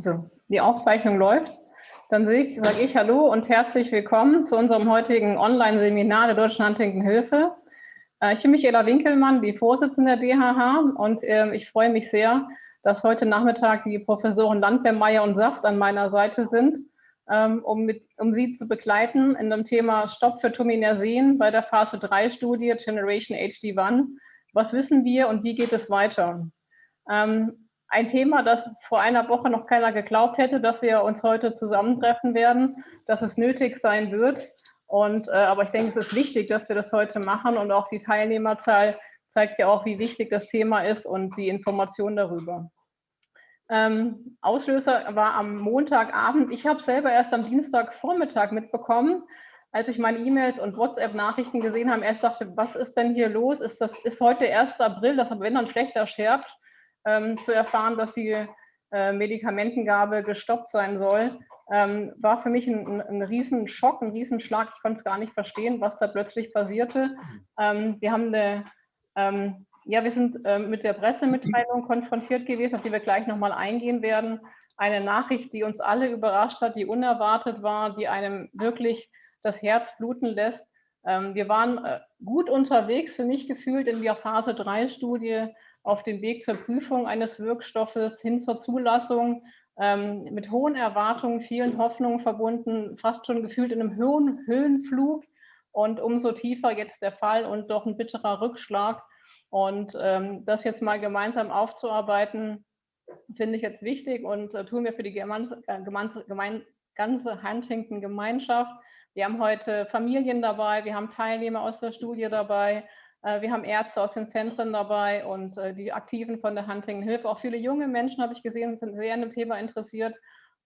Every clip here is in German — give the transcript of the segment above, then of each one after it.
So, die Aufzeichnung läuft. Dann sage ich Hallo und herzlich willkommen zu unserem heutigen Online-Seminar der Deutschen Huntington-Hilfe. Äh, ich bin Michaela Winkelmann, die Vorsitzende der DHH und ähm, ich freue mich sehr, dass heute Nachmittag die Professoren Landwehr, Meyer und Saft an meiner Seite sind, ähm, um, mit, um Sie zu begleiten in dem Thema Stopp für Tominersen bei der Phase 3-Studie Generation HD1. Was wissen wir und wie geht es weiter? Ähm, ein Thema, das vor einer Woche noch keiner geglaubt hätte, dass wir uns heute zusammentreffen werden, dass es nötig sein wird. Und, äh, aber ich denke, es ist wichtig, dass wir das heute machen und auch die Teilnehmerzahl zeigt ja auch, wie wichtig das Thema ist und die Information darüber. Ähm, Auslöser war am Montagabend. Ich habe selber erst am Dienstagvormittag mitbekommen, als ich meine E-Mails und WhatsApp-Nachrichten gesehen habe. Erst dachte, was ist denn hier los? Ist das ist heute 1. April? Das wenn dann schlechter Scherz ähm, zu erfahren, dass die äh, Medikamentengabe gestoppt sein soll, ähm, war für mich ein, ein, Riesenschock, ein Riesenschlag. Ich konnte es gar nicht verstehen, was da plötzlich passierte. Ähm, wir haben eine, ähm, ja, wir sind äh, mit der Pressemitteilung konfrontiert gewesen, auf die wir gleich nochmal eingehen werden. Eine Nachricht, die uns alle überrascht hat, die unerwartet war, die einem wirklich das Herz bluten lässt. Ähm, wir waren äh, gut unterwegs, für mich gefühlt in der Phase 3-Studie auf dem Weg zur Prüfung eines Wirkstoffes hin zur Zulassung ähm, mit hohen Erwartungen, vielen Hoffnungen verbunden, fast schon gefühlt in einem Höhen, Höhenflug und umso tiefer jetzt der Fall und doch ein bitterer Rückschlag. Und ähm, das jetzt mal gemeinsam aufzuarbeiten, finde ich jetzt wichtig und äh, tun wir für die gemein, äh, gemein, ganze Huntington-Gemeinschaft. Wir haben heute Familien dabei, wir haben Teilnehmer aus der Studie dabei, wir haben Ärzte aus den Zentren dabei und äh, die Aktiven von der Huntington Hilfe. Auch viele junge Menschen habe ich gesehen, sind sehr an dem Thema interessiert.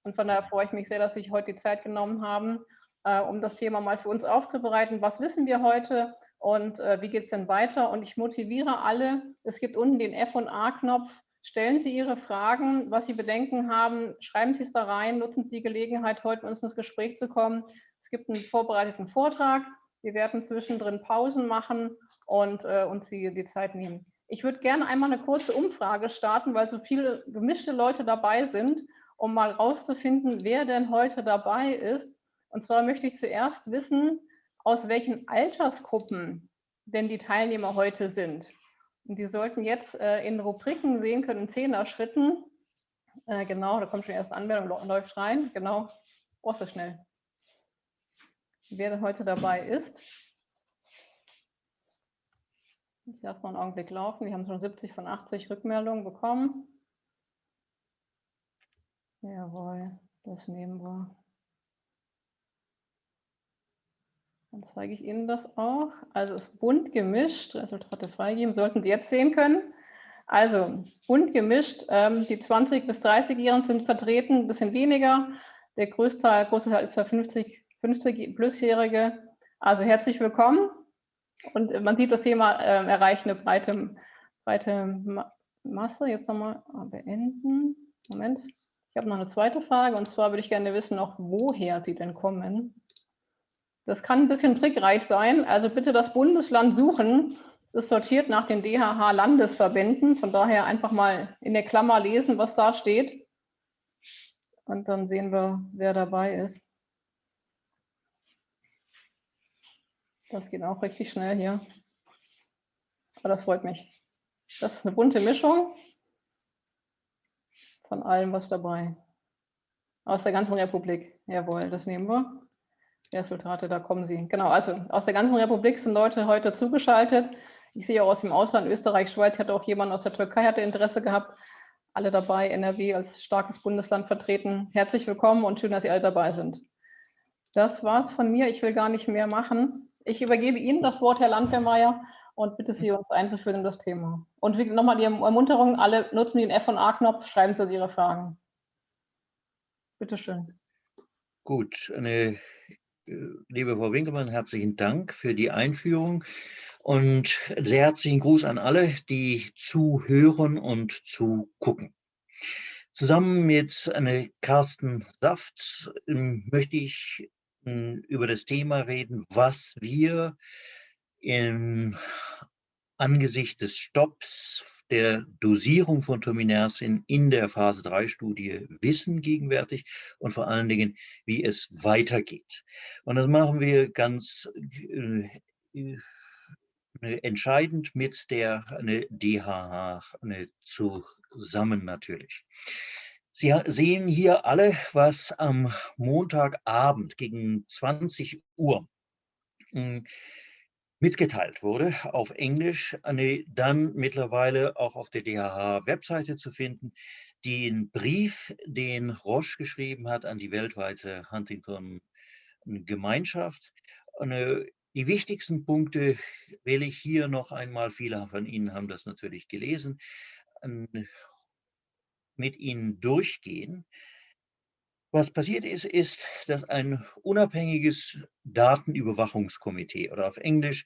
Und von daher freue ich mich sehr, dass Sie sich heute die Zeit genommen haben, äh, um das Thema mal für uns aufzubereiten. Was wissen wir heute und wie geht es denn weiter? Und ich motiviere alle, es gibt unten den F- und A-Knopf. Stellen Sie Ihre Fragen, was Sie Bedenken haben, schreiben Sie es da rein, nutzen Sie die Gelegenheit, heute mit uns ins Gespräch zu kommen. Es gibt einen vorbereiteten Vortrag. Wir werden zwischendrin Pausen machen und äh, uns die, die Zeit nehmen. Ich würde gerne einmal eine kurze Umfrage starten, weil so viele gemischte Leute dabei sind, um mal rauszufinden, wer denn heute dabei ist. Und zwar möchte ich zuerst wissen, aus welchen Altersgruppen denn die Teilnehmer heute sind. Und die sollten jetzt äh, in Rubriken sehen können, in Zehner-Schritten. Äh, genau, da kommt schon erst Anmeldung, läuft rein. Genau, oh, so schnell. Wer denn heute dabei ist. Ich lasse noch einen Augenblick laufen. Wir haben schon 70 von 80 Rückmeldungen bekommen. Jawohl, das nehmen wir. Dann zeige ich Ihnen das auch. Also es ist bunt gemischt. Resultate freigeben, sollten Sie jetzt sehen können. Also bunt gemischt. Ähm, die 20- bis 30-Jährigen sind vertreten, ein bisschen weniger. Der größte Teil, große Teil ist für 50, 50 Plusjährige. Also herzlich willkommen. Und man sieht, das Thema äh, erreicht eine breite, breite Masse. Jetzt nochmal beenden. Moment. Ich habe noch eine zweite Frage und zwar würde ich gerne wissen, noch woher Sie denn kommen. Das kann ein bisschen trickreich sein. Also bitte das Bundesland suchen. Es ist sortiert nach den DHH-Landesverbänden. Von daher einfach mal in der Klammer lesen, was da steht. Und dann sehen wir, wer dabei ist. Das geht auch richtig schnell hier. Aber das freut mich. Das ist eine bunte Mischung von allem, was dabei. Aus der ganzen Republik. Jawohl, das nehmen wir. Resultate, da kommen sie. Genau, also aus der ganzen Republik sind Leute heute zugeschaltet. Ich sehe auch aus dem Ausland, Österreich, Schweiz, hatte auch jemand aus der Türkei, hatte Interesse gehabt. Alle dabei, NRW als starkes Bundesland vertreten. Herzlich willkommen und schön, dass Sie alle dabei sind. Das war's von mir. Ich will gar nicht mehr machen. Ich übergebe Ihnen das Wort, Herr Landwehrmeier, und bitte Sie uns einzuführen in das Thema. Und nochmal die Ermunterung, alle nutzen den F&A-Knopf, schreiben Sie Ihre Fragen. Bitte schön. Gut, eine, äh, liebe Frau Winkelmann, herzlichen Dank für die Einführung und sehr herzlichen Gruß an alle, die zuhören und zugucken. Zusammen mit äh, Carsten Saft ähm, möchte ich über das Thema reden, was wir im Angesicht des Stopps der Dosierung von Tominersin in der Phase-3-Studie wissen gegenwärtig und vor allen Dingen, wie es weitergeht. Und das machen wir ganz äh, äh entscheidend mit der eine DHH eine, zusammen natürlich. Sie sehen hier alle, was am Montagabend gegen 20 Uhr hm, mitgeteilt wurde auf Englisch, dann mittlerweile auch auf der DHH-Webseite zu finden, den Brief, den Roche geschrieben hat an die weltweite Huntington-Gemeinschaft. Die wichtigsten Punkte will ich hier noch einmal, viele von Ihnen haben das natürlich gelesen, mit Ihnen durchgehen. Was passiert ist, ist, dass ein unabhängiges Datenüberwachungskomitee oder auf Englisch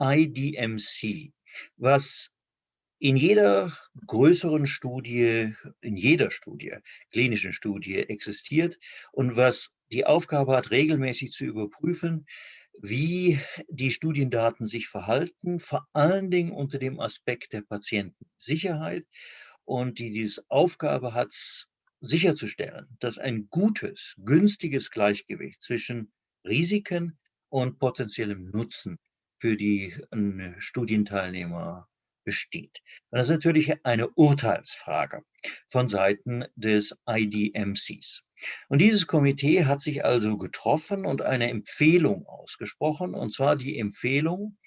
IDMC, was in jeder größeren Studie, in jeder Studie, klinischen Studie existiert und was die Aufgabe hat, regelmäßig zu überprüfen, wie die Studiendaten sich verhalten, vor allen Dingen unter dem Aspekt der Patientensicherheit und die diese Aufgabe hat, sicherzustellen, dass ein gutes, günstiges Gleichgewicht zwischen Risiken und potenziellem Nutzen für die äh, Studienteilnehmer besteht. Das ist natürlich eine Urteilsfrage von Seiten des IDMCs. Und dieses Komitee hat sich also getroffen und eine Empfehlung ausgesprochen, und zwar die Empfehlung,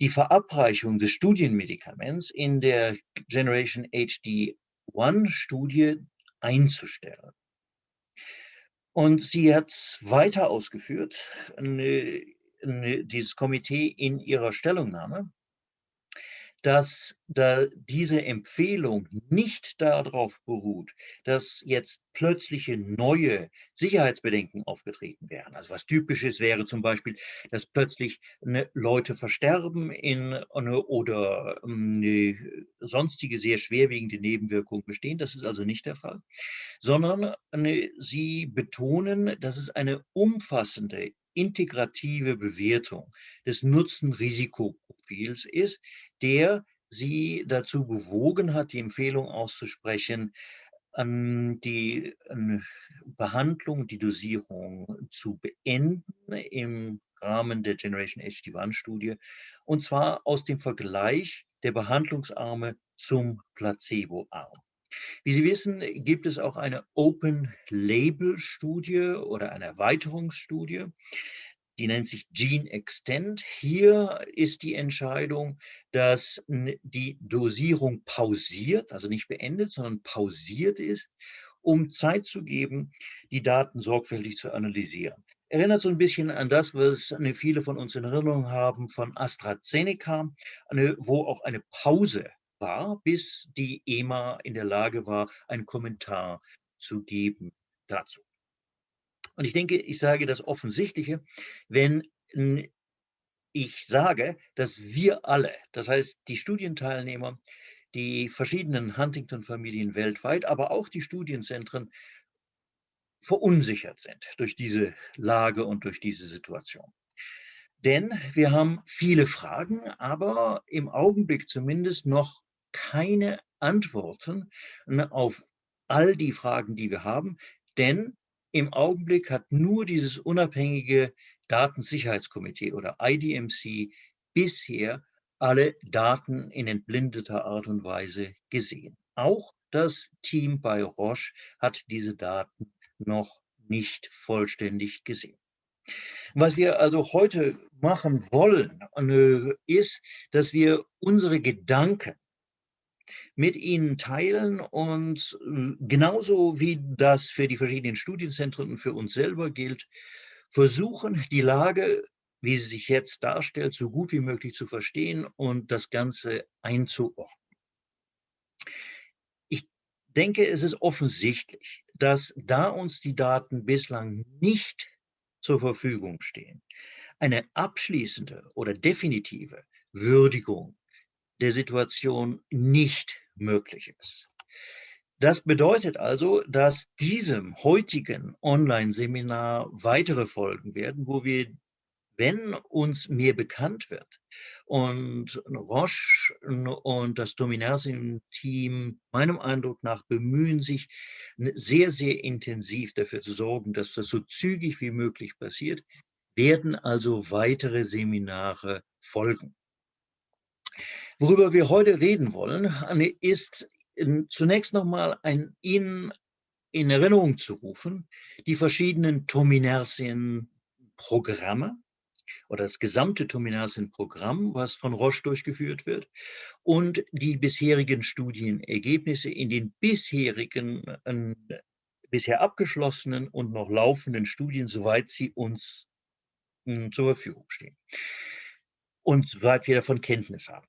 die Verabreichung des Studienmedikaments in der Generation HD1-Studie einzustellen. Und sie hat weiter ausgeführt, dieses Komitee in ihrer Stellungnahme, dass da diese Empfehlung nicht darauf beruht, dass jetzt plötzliche neue Sicherheitsbedenken aufgetreten wären. Also was typisches wäre zum Beispiel, dass plötzlich ne, Leute versterben in, ne, oder ne, sonstige sehr schwerwiegende Nebenwirkungen bestehen. Das ist also nicht der Fall, sondern sie betonen, dass es eine umfassende integrative Bewertung des Nutzen-Risikoprofils ist, der sie dazu bewogen hat, die Empfehlung auszusprechen, die Behandlung, die Dosierung zu beenden im Rahmen der Generation HD1-Studie, und zwar aus dem Vergleich der Behandlungsarme zum Placebo-Arm. Wie Sie wissen, gibt es auch eine Open-Label-Studie oder eine Erweiterungsstudie, die nennt sich Gene Extend. Hier ist die Entscheidung, dass die Dosierung pausiert, also nicht beendet, sondern pausiert ist, um Zeit zu geben, die Daten sorgfältig zu analysieren. Erinnert so ein bisschen an das, was viele von uns in Erinnerung haben von AstraZeneca, wo auch eine Pause war, bis die EMA in der Lage war, einen Kommentar zu geben dazu. Und ich denke, ich sage das Offensichtliche, wenn ich sage, dass wir alle, das heißt die Studienteilnehmer, die verschiedenen Huntington-Familien weltweit, aber auch die Studienzentren verunsichert sind durch diese Lage und durch diese Situation. Denn wir haben viele Fragen, aber im Augenblick zumindest noch keine Antworten auf all die Fragen, die wir haben. Denn im Augenblick hat nur dieses unabhängige Datensicherheitskomitee oder IDMC bisher alle Daten in entblindeter Art und Weise gesehen. Auch das Team bei Roche hat diese Daten noch nicht vollständig gesehen. Was wir also heute machen wollen, äh, ist, dass wir unsere Gedanken mit Ihnen teilen und äh, genauso wie das für die verschiedenen Studienzentren und für uns selber gilt, versuchen, die Lage, wie sie sich jetzt darstellt, so gut wie möglich zu verstehen und das Ganze einzuordnen. Ich denke, es ist offensichtlich, dass da uns die Daten bislang nicht zur Verfügung stehen, eine abschließende oder definitive Würdigung der Situation nicht möglich ist. Das bedeutet also, dass diesem heutigen Online-Seminar weitere Folgen werden, wo wir wenn uns mehr bekannt wird und Roche und das Dominarsim-Team meinem Eindruck nach bemühen sich sehr, sehr intensiv dafür zu sorgen, dass das so zügig wie möglich passiert, werden also weitere Seminare folgen. Worüber wir heute reden wollen, ist zunächst nochmal ein Ihnen in Erinnerung zu rufen, die verschiedenen Tominersien-Programme, oder das gesamte Terminalsyn-Programm, was von Roche durchgeführt wird, und die bisherigen Studienergebnisse in den bisherigen, äh, bisher abgeschlossenen und noch laufenden Studien, soweit sie uns äh, zur Verfügung stehen und soweit wir davon Kenntnis haben.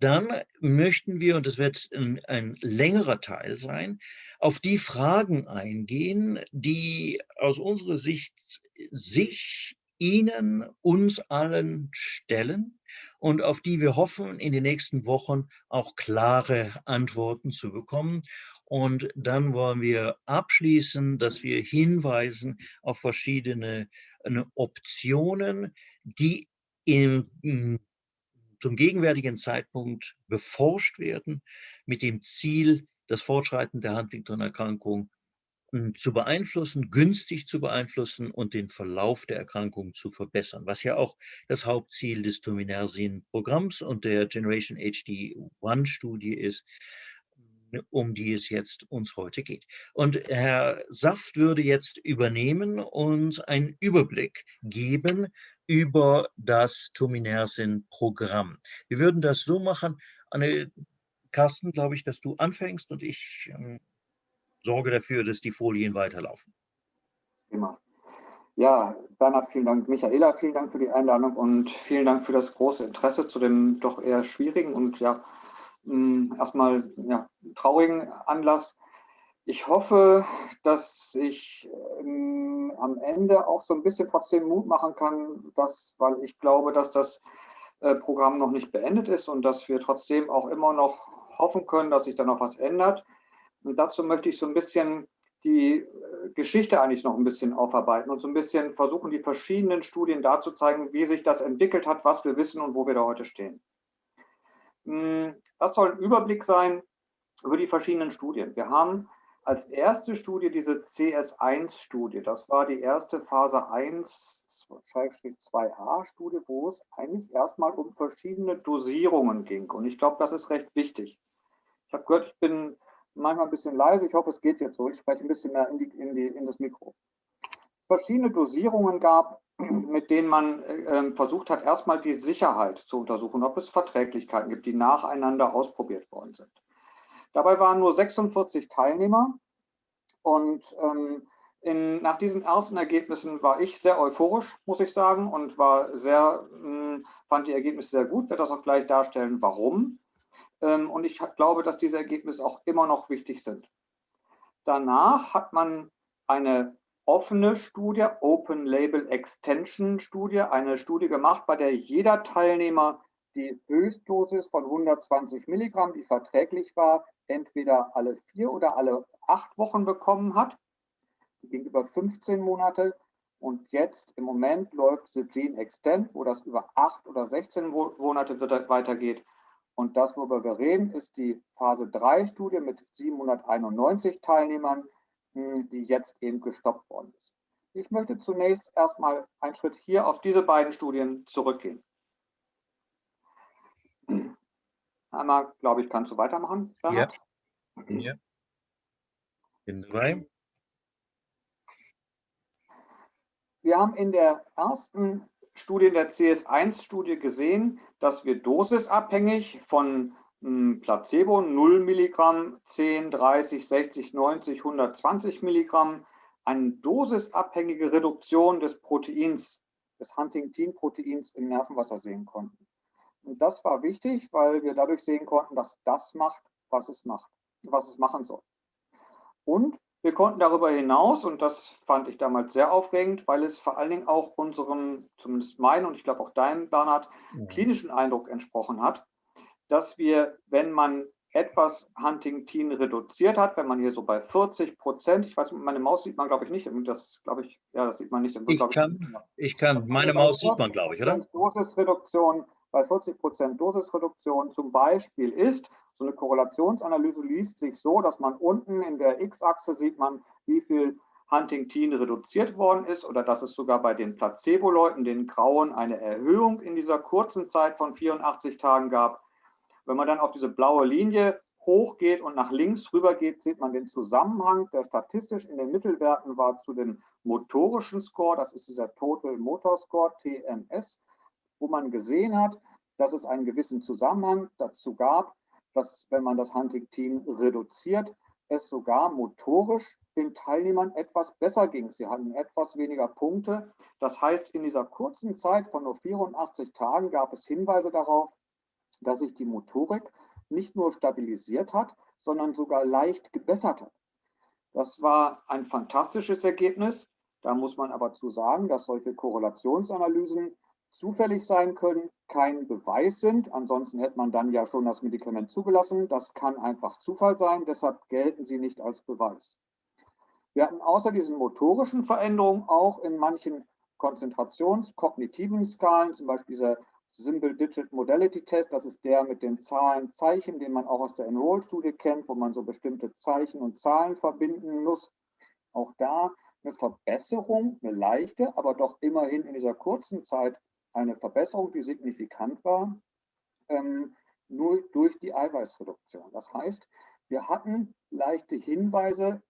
Dann möchten wir, und das wird ein, ein, längerer Teil sein, auf die Fragen eingehen, die aus unserer Sicht sich Ihnen, uns allen stellen und auf die wir hoffen, in den nächsten Wochen auch klare Antworten zu bekommen. Und dann wollen wir abschließen, dass wir hinweisen auf verschiedene äh, Optionen, die im, zum gegenwärtigen Zeitpunkt beforscht werden, mit dem Ziel, das Fortschreiten der Huntington-Erkrankung zu beeinflussen, günstig zu beeinflussen und den Verlauf der Erkrankung zu verbessern, was ja auch das Hauptziel des Tominersin-Programms und der Generation HD-1-Studie ist, um die es jetzt uns heute geht. Und Herr Saft würde jetzt übernehmen und einen Überblick geben über das Tominersin-Programm. Wir würden das so machen, Anne, Carsten, glaube ich, dass du anfängst und ich ähm, sorge dafür, dass die Folien weiterlaufen. Immer. Ja, Bernhard, vielen Dank. Michaela, vielen Dank für die Einladung und vielen Dank für das große Interesse zu dem doch eher schwierigen und ja, mm, erstmal ja, traurigen Anlass. Ich hoffe, dass ich ähm, am Ende auch so ein bisschen trotzdem Mut machen kann, dass, weil ich glaube, dass das äh, Programm noch nicht beendet ist und dass wir trotzdem auch immer noch hoffen können, dass sich da noch was ändert. Und dazu möchte ich so ein bisschen die äh, Geschichte eigentlich noch ein bisschen aufarbeiten und so ein bisschen versuchen, die verschiedenen Studien dazu zeigen, wie sich das entwickelt hat, was wir wissen und wo wir da heute stehen. Hm, das soll ein Überblick sein über die verschiedenen Studien. Wir haben als erste Studie diese CS1-Studie. Das war die erste Phase 1-2a-Studie, wo es eigentlich erstmal um verschiedene Dosierungen ging. Und ich glaube, das ist recht wichtig. Ich habe gehört, ich bin manchmal ein bisschen leise. Ich hoffe, es geht jetzt so. Ich spreche ein bisschen mehr in, die, in, die, in das Mikro. Es verschiedene Dosierungen gab, mit denen man äh, versucht hat, erstmal die Sicherheit zu untersuchen, ob es Verträglichkeiten gibt, die nacheinander ausprobiert worden sind. Dabei waren nur 46 Teilnehmer und ähm, in, nach diesen ersten Ergebnissen war ich sehr euphorisch, muss ich sagen, und war sehr, mh, hm, fand die Ergebnisse sehr gut. Werde das auch gleich darstellen, warum. Ähm, und ich glaube, dass diese Ergebnisse auch immer noch wichtig sind. Danach hat man eine offene Studie, Open Label Extension Studie, eine Studie gemacht, bei der jeder Teilnehmer die Höchstdosis von 120 Milligramm, die verträglich war, entweder alle vier oder alle acht Wochen bekommen hat. Die ging über 15 Monate. Und jetzt im Moment läuft The Gene Extend, wo das über acht oder 16 Monate weitergeht. Und das, worüber wir reden, ist die Phase 3-Studie mit 791 Teilnehmern, hm, die jetzt eben gestoppt worden ist. Ich möchte zunächst erstmal einen Schritt hier auf diese beiden Studien zurückgehen. Einmal, glaube ich, kannst du weitermachen, Bernhard? Ja. ja. In drei. Wir haben in der ersten Studie der CS1-Studie gesehen, dass wir dosisabhängig von hm, Placebo 0 Milligramm, 10, 30, 60, 90, 120 Milligramm eine dosisabhängige Reduktion des Proteins, des Huntingtin-Proteins im Nervenwasser sehen konnten. Und das war wichtig, weil wir dadurch sehen konnten, dass das macht, was es macht, was es machen soll. Und wir konnten darüber hinaus, und das fand ich damals sehr aufregend, weil es vor allen Dingen auch unserem, zumindest meinen und ich glaube auch deinem, Bernhard, ja. klinischen Eindruck entsprochen hat, dass wir, wenn man etwas Huntingtin reduziert hat, wenn man hier so bei 40 Prozent, ich weiß, meine Maus sieht man, glaube ich, nicht, das glaube ich, ja, das sieht man nicht. Ich kann, ich kann, meine Maus sieht man, glaube ich, oder? Dosisreduktion, bei 40 Prozent Dosisreduktion zum Beispiel ist, so eine Korrelationsanalyse liest sich so, dass man unten in der X-Achse sieht man, wie viel Huntingtin reduziert worden ist oder dass es sogar bei den Placebo-Leuten, den Grauen, eine Erhöhung in dieser kurzen Zeit von 84 Tagen gab. Wenn man dann auf diese blaue Linie hochgeht und nach links rüber geht, sieht man den Zusammenhang, der statistisch in den Mittelwerten war zu dem motorischen Score, das ist dieser Total Motor Score, TMS, wo man gesehen hat, dass es einen gewissen Zusammenhang dazu gab, dass wenn man das Hunting-Team reduziert, es sogar motorisch den Teilnehmern etwas besser ging. Sie hatten etwas weniger Punkte. Das heißt, in dieser kurzen Zeit von nur 84 Tagen gab es Hinweise darauf, dass sich die Motorik nicht nur stabilisiert hat, sondern sogar leicht gebessert hat. Das war ein fantastisches Ergebnis. Da muss man aber zu sagen, dass solche Korrelationsanalysen zufällig sein können, kein Beweis sind. Ansonsten hätte man dann ja schon das Medikament zugelassen. Das kann einfach Zufall sein, deshalb gelten sie nicht als Beweis. Wir hatten außer diesen motorischen Veränderungen auch in manchen konzentrationskognitiven Skalen, zum Beispiel dieser Simple Digit Modality Test, das ist der mit den Zahlen, Zeichen, den man auch aus der Enroll-Studie kennt, wo man so bestimmte Zeichen und Zahlen verbinden muss. Auch da eine Verbesserung, eine leichte, aber doch immerhin in dieser kurzen Zeit eine Verbesserung, die signifikant war, ähm, nur durch die Eiweißreduktion. Das heißt, wir hatten leichte Hinweise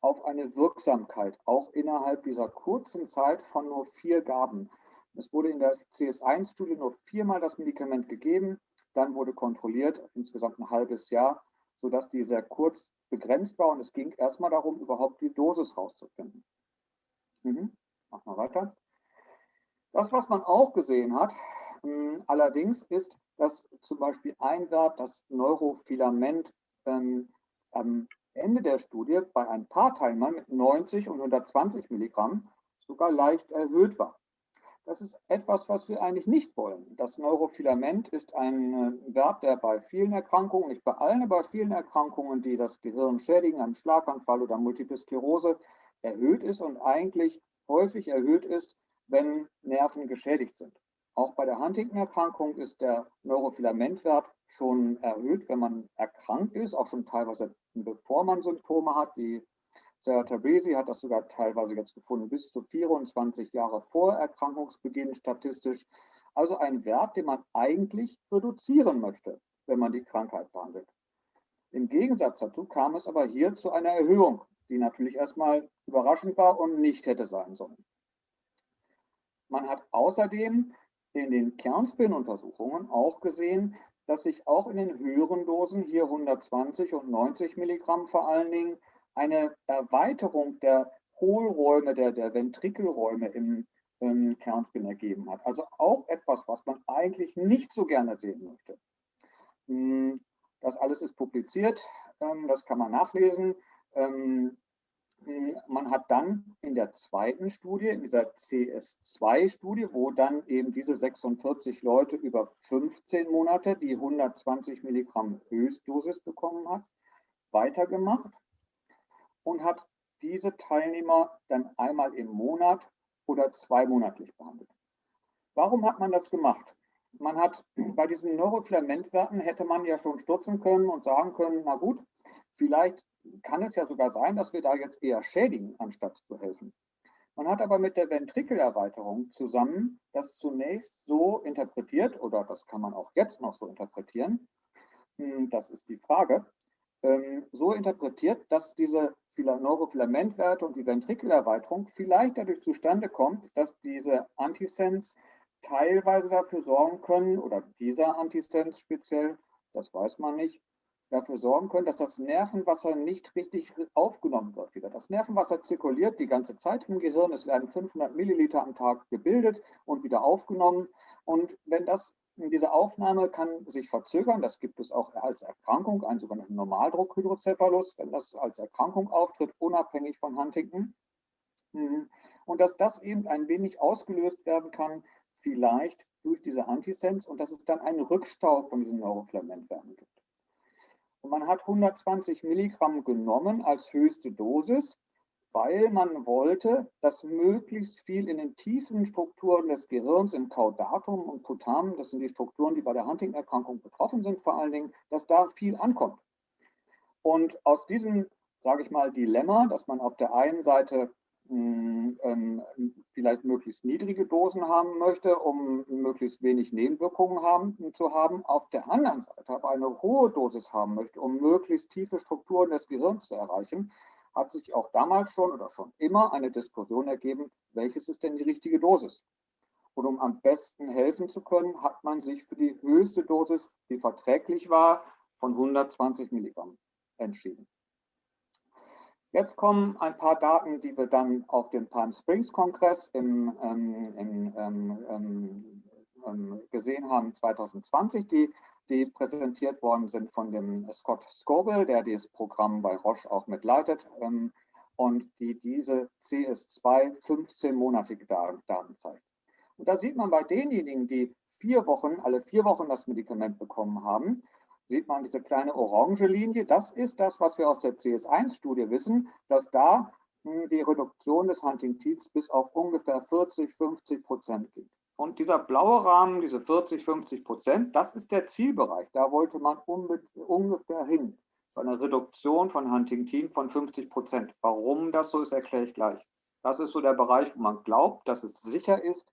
auf eine Wirksamkeit, auch innerhalb dieser kurzen Zeit von nur vier Gaben. Es wurde in der CS1-Studie nur viermal das Medikament gegeben, dann wurde kontrolliert, insgesamt ein halbes Jahr, sodass die sehr kurz begrenzt war und es ging erstmal darum, überhaupt die Dosis rauszufinden. Mhm. Mach mal weiter. Das, was man auch gesehen hat, hm, allerdings ist, dass zum Beispiel ein Wert, das Neurofilament, ähm, am Ende der Studie bei ein paar Teilnehmern mit 90 und 120 Milligramm sogar leicht erhöht war. Das ist etwas, was wir eigentlich nicht wollen. Das Neurofilament ist ein äh, Wert, der bei vielen Erkrankungen, nicht bei allen, aber bei vielen Erkrankungen, die das Gehirn schädigen, einem Schlaganfall oder Multiple Sklerose, erhöht ist und eigentlich häufig erhöht ist, wenn Nerven geschädigt sind. Auch bei der Huntington-Erkrankung ist der Neurofilamentwert schon erhöht, wenn man erkrankt ist, auch schon teilweise bevor man Symptome hat. Die Sarah Tabrisi hat das sogar teilweise jetzt gefunden, bis zu 24 Jahre vor Erkrankungsbeginn statistisch. Also ein Wert, den man eigentlich reduzieren möchte, wenn man die Krankheit behandelt. Im Gegensatz dazu kam es aber hier zu einer Erhöhung, die natürlich erstmal überraschend war und nicht hätte sein sollen. Man hat außerdem in den Kernspin-Untersuchungen auch gesehen, dass sich auch in den höheren Dosen, hier 120 und 90 Milligramm vor allen Dingen, eine Erweiterung der Hohlräume, der, der Ventrikelräume im, im Kernspin ergeben hat. Also auch etwas, was man eigentlich nicht so gerne sehen möchte. Hm, das alles ist publiziert, ähm, das kann man nachlesen. Hm, man hat dann in der zweiten Studie, in dieser CS2-Studie, wo dann eben diese 46 Leute über 15 Monate die 120 Milligramm Höchstdosis bekommen hat, weitergemacht und hat diese Teilnehmer dann einmal im Monat oder zweimonatlich behandelt. Warum hat man das gemacht? Man hat bei diesen Neurofilamentwerten hätte man ja schon stutzen können und sagen können, na gut, vielleicht kann es ja sogar sein, dass wir da jetzt eher schädigen, anstatt zu helfen. Man hat aber mit der Ventrikelerweiterung zusammen das zunächst so interpretiert, oder das kann man auch jetzt noch so interpretieren, hm, das ist die Frage, ähm, so interpretiert, dass diese Neurofilamentwerte und die Ventrikelerweiterung vielleicht dadurch zustande kommt, dass diese Antisens teilweise dafür sorgen können, oder dieser Antisens speziell, das weiß man nicht, dafür sorgen können, dass das Nervenwasser nicht richtig aufgenommen wird wieder. Das Nervenwasser zirkuliert die ganze Zeit im Gehirn. Es werden 500 Milliliter am Tag gebildet und wieder aufgenommen. Und wenn das diese Aufnahme kann sich verzögern. Das gibt es auch als Erkrankung, einen sogenannten Normaldruckhydrocephalus, wenn das als Erkrankung auftritt, unabhängig von Huntington. Mhm. Und dass das eben ein wenig ausgelöst werden kann, vielleicht durch diese Antisens und dass es dann einen Rückstau von diesen Neurofilamentwerten gibt. Und man hat 120 Milligramm genommen als höchste Dosis, weil man wollte, dass möglichst viel in den tiefen Strukturen des Gehirns, im Caudatum und Putamen, das sind die Strukturen, die bei der Huntington-Erkrankung betroffen sind vor allen Dingen, dass da viel ankommt. Und aus diesem, sage ich mal, Dilemma, dass man auf der einen Seite ähm, vielleicht möglichst niedrige Dosen haben möchte, um möglichst wenig Nebenwirkungen haben, zu haben, auf der anderen Seite aber eine hohe Dosis haben möchte, um möglichst tiefe Strukturen des Gehirns zu erreichen, hat sich auch damals schon oder schon immer eine Diskussion ergeben, welches ist denn die richtige Dosis? Und um am besten helfen zu können, hat man sich für die höchste Dosis, die verträglich war, von 120 Milligramm entschieden. Jetzt kommen ein paar Daten, die wir dann auf dem Palm Springs Kongress im, ähm, im, ähm, ähm, ähm gesehen haben 2020, die, die präsentiert worden sind von dem Scott Scobel, der dieses Programm bei Roche auch mitleitet ähm, und die diese CS2 15-monatige Daten zeigt. Und da sieht man bei denjenigen, die vier Wochen, alle vier Wochen das Medikament bekommen haben, sieht man diese kleine orange Linie. Das ist das, was wir aus der CS1-Studie wissen, dass da hm, die Reduktion des Huntingtons bis auf ungefähr 40, 50 Prozent geht. Und dieser blaue Rahmen, diese 40, 50 Prozent, das ist der Zielbereich. Da wollte man ungefähr hin. So eine Reduktion von Huntington von 50 Prozent. Warum das so ist, erkläre ich gleich. Das ist so der Bereich, wo man glaubt, dass es sicher ist,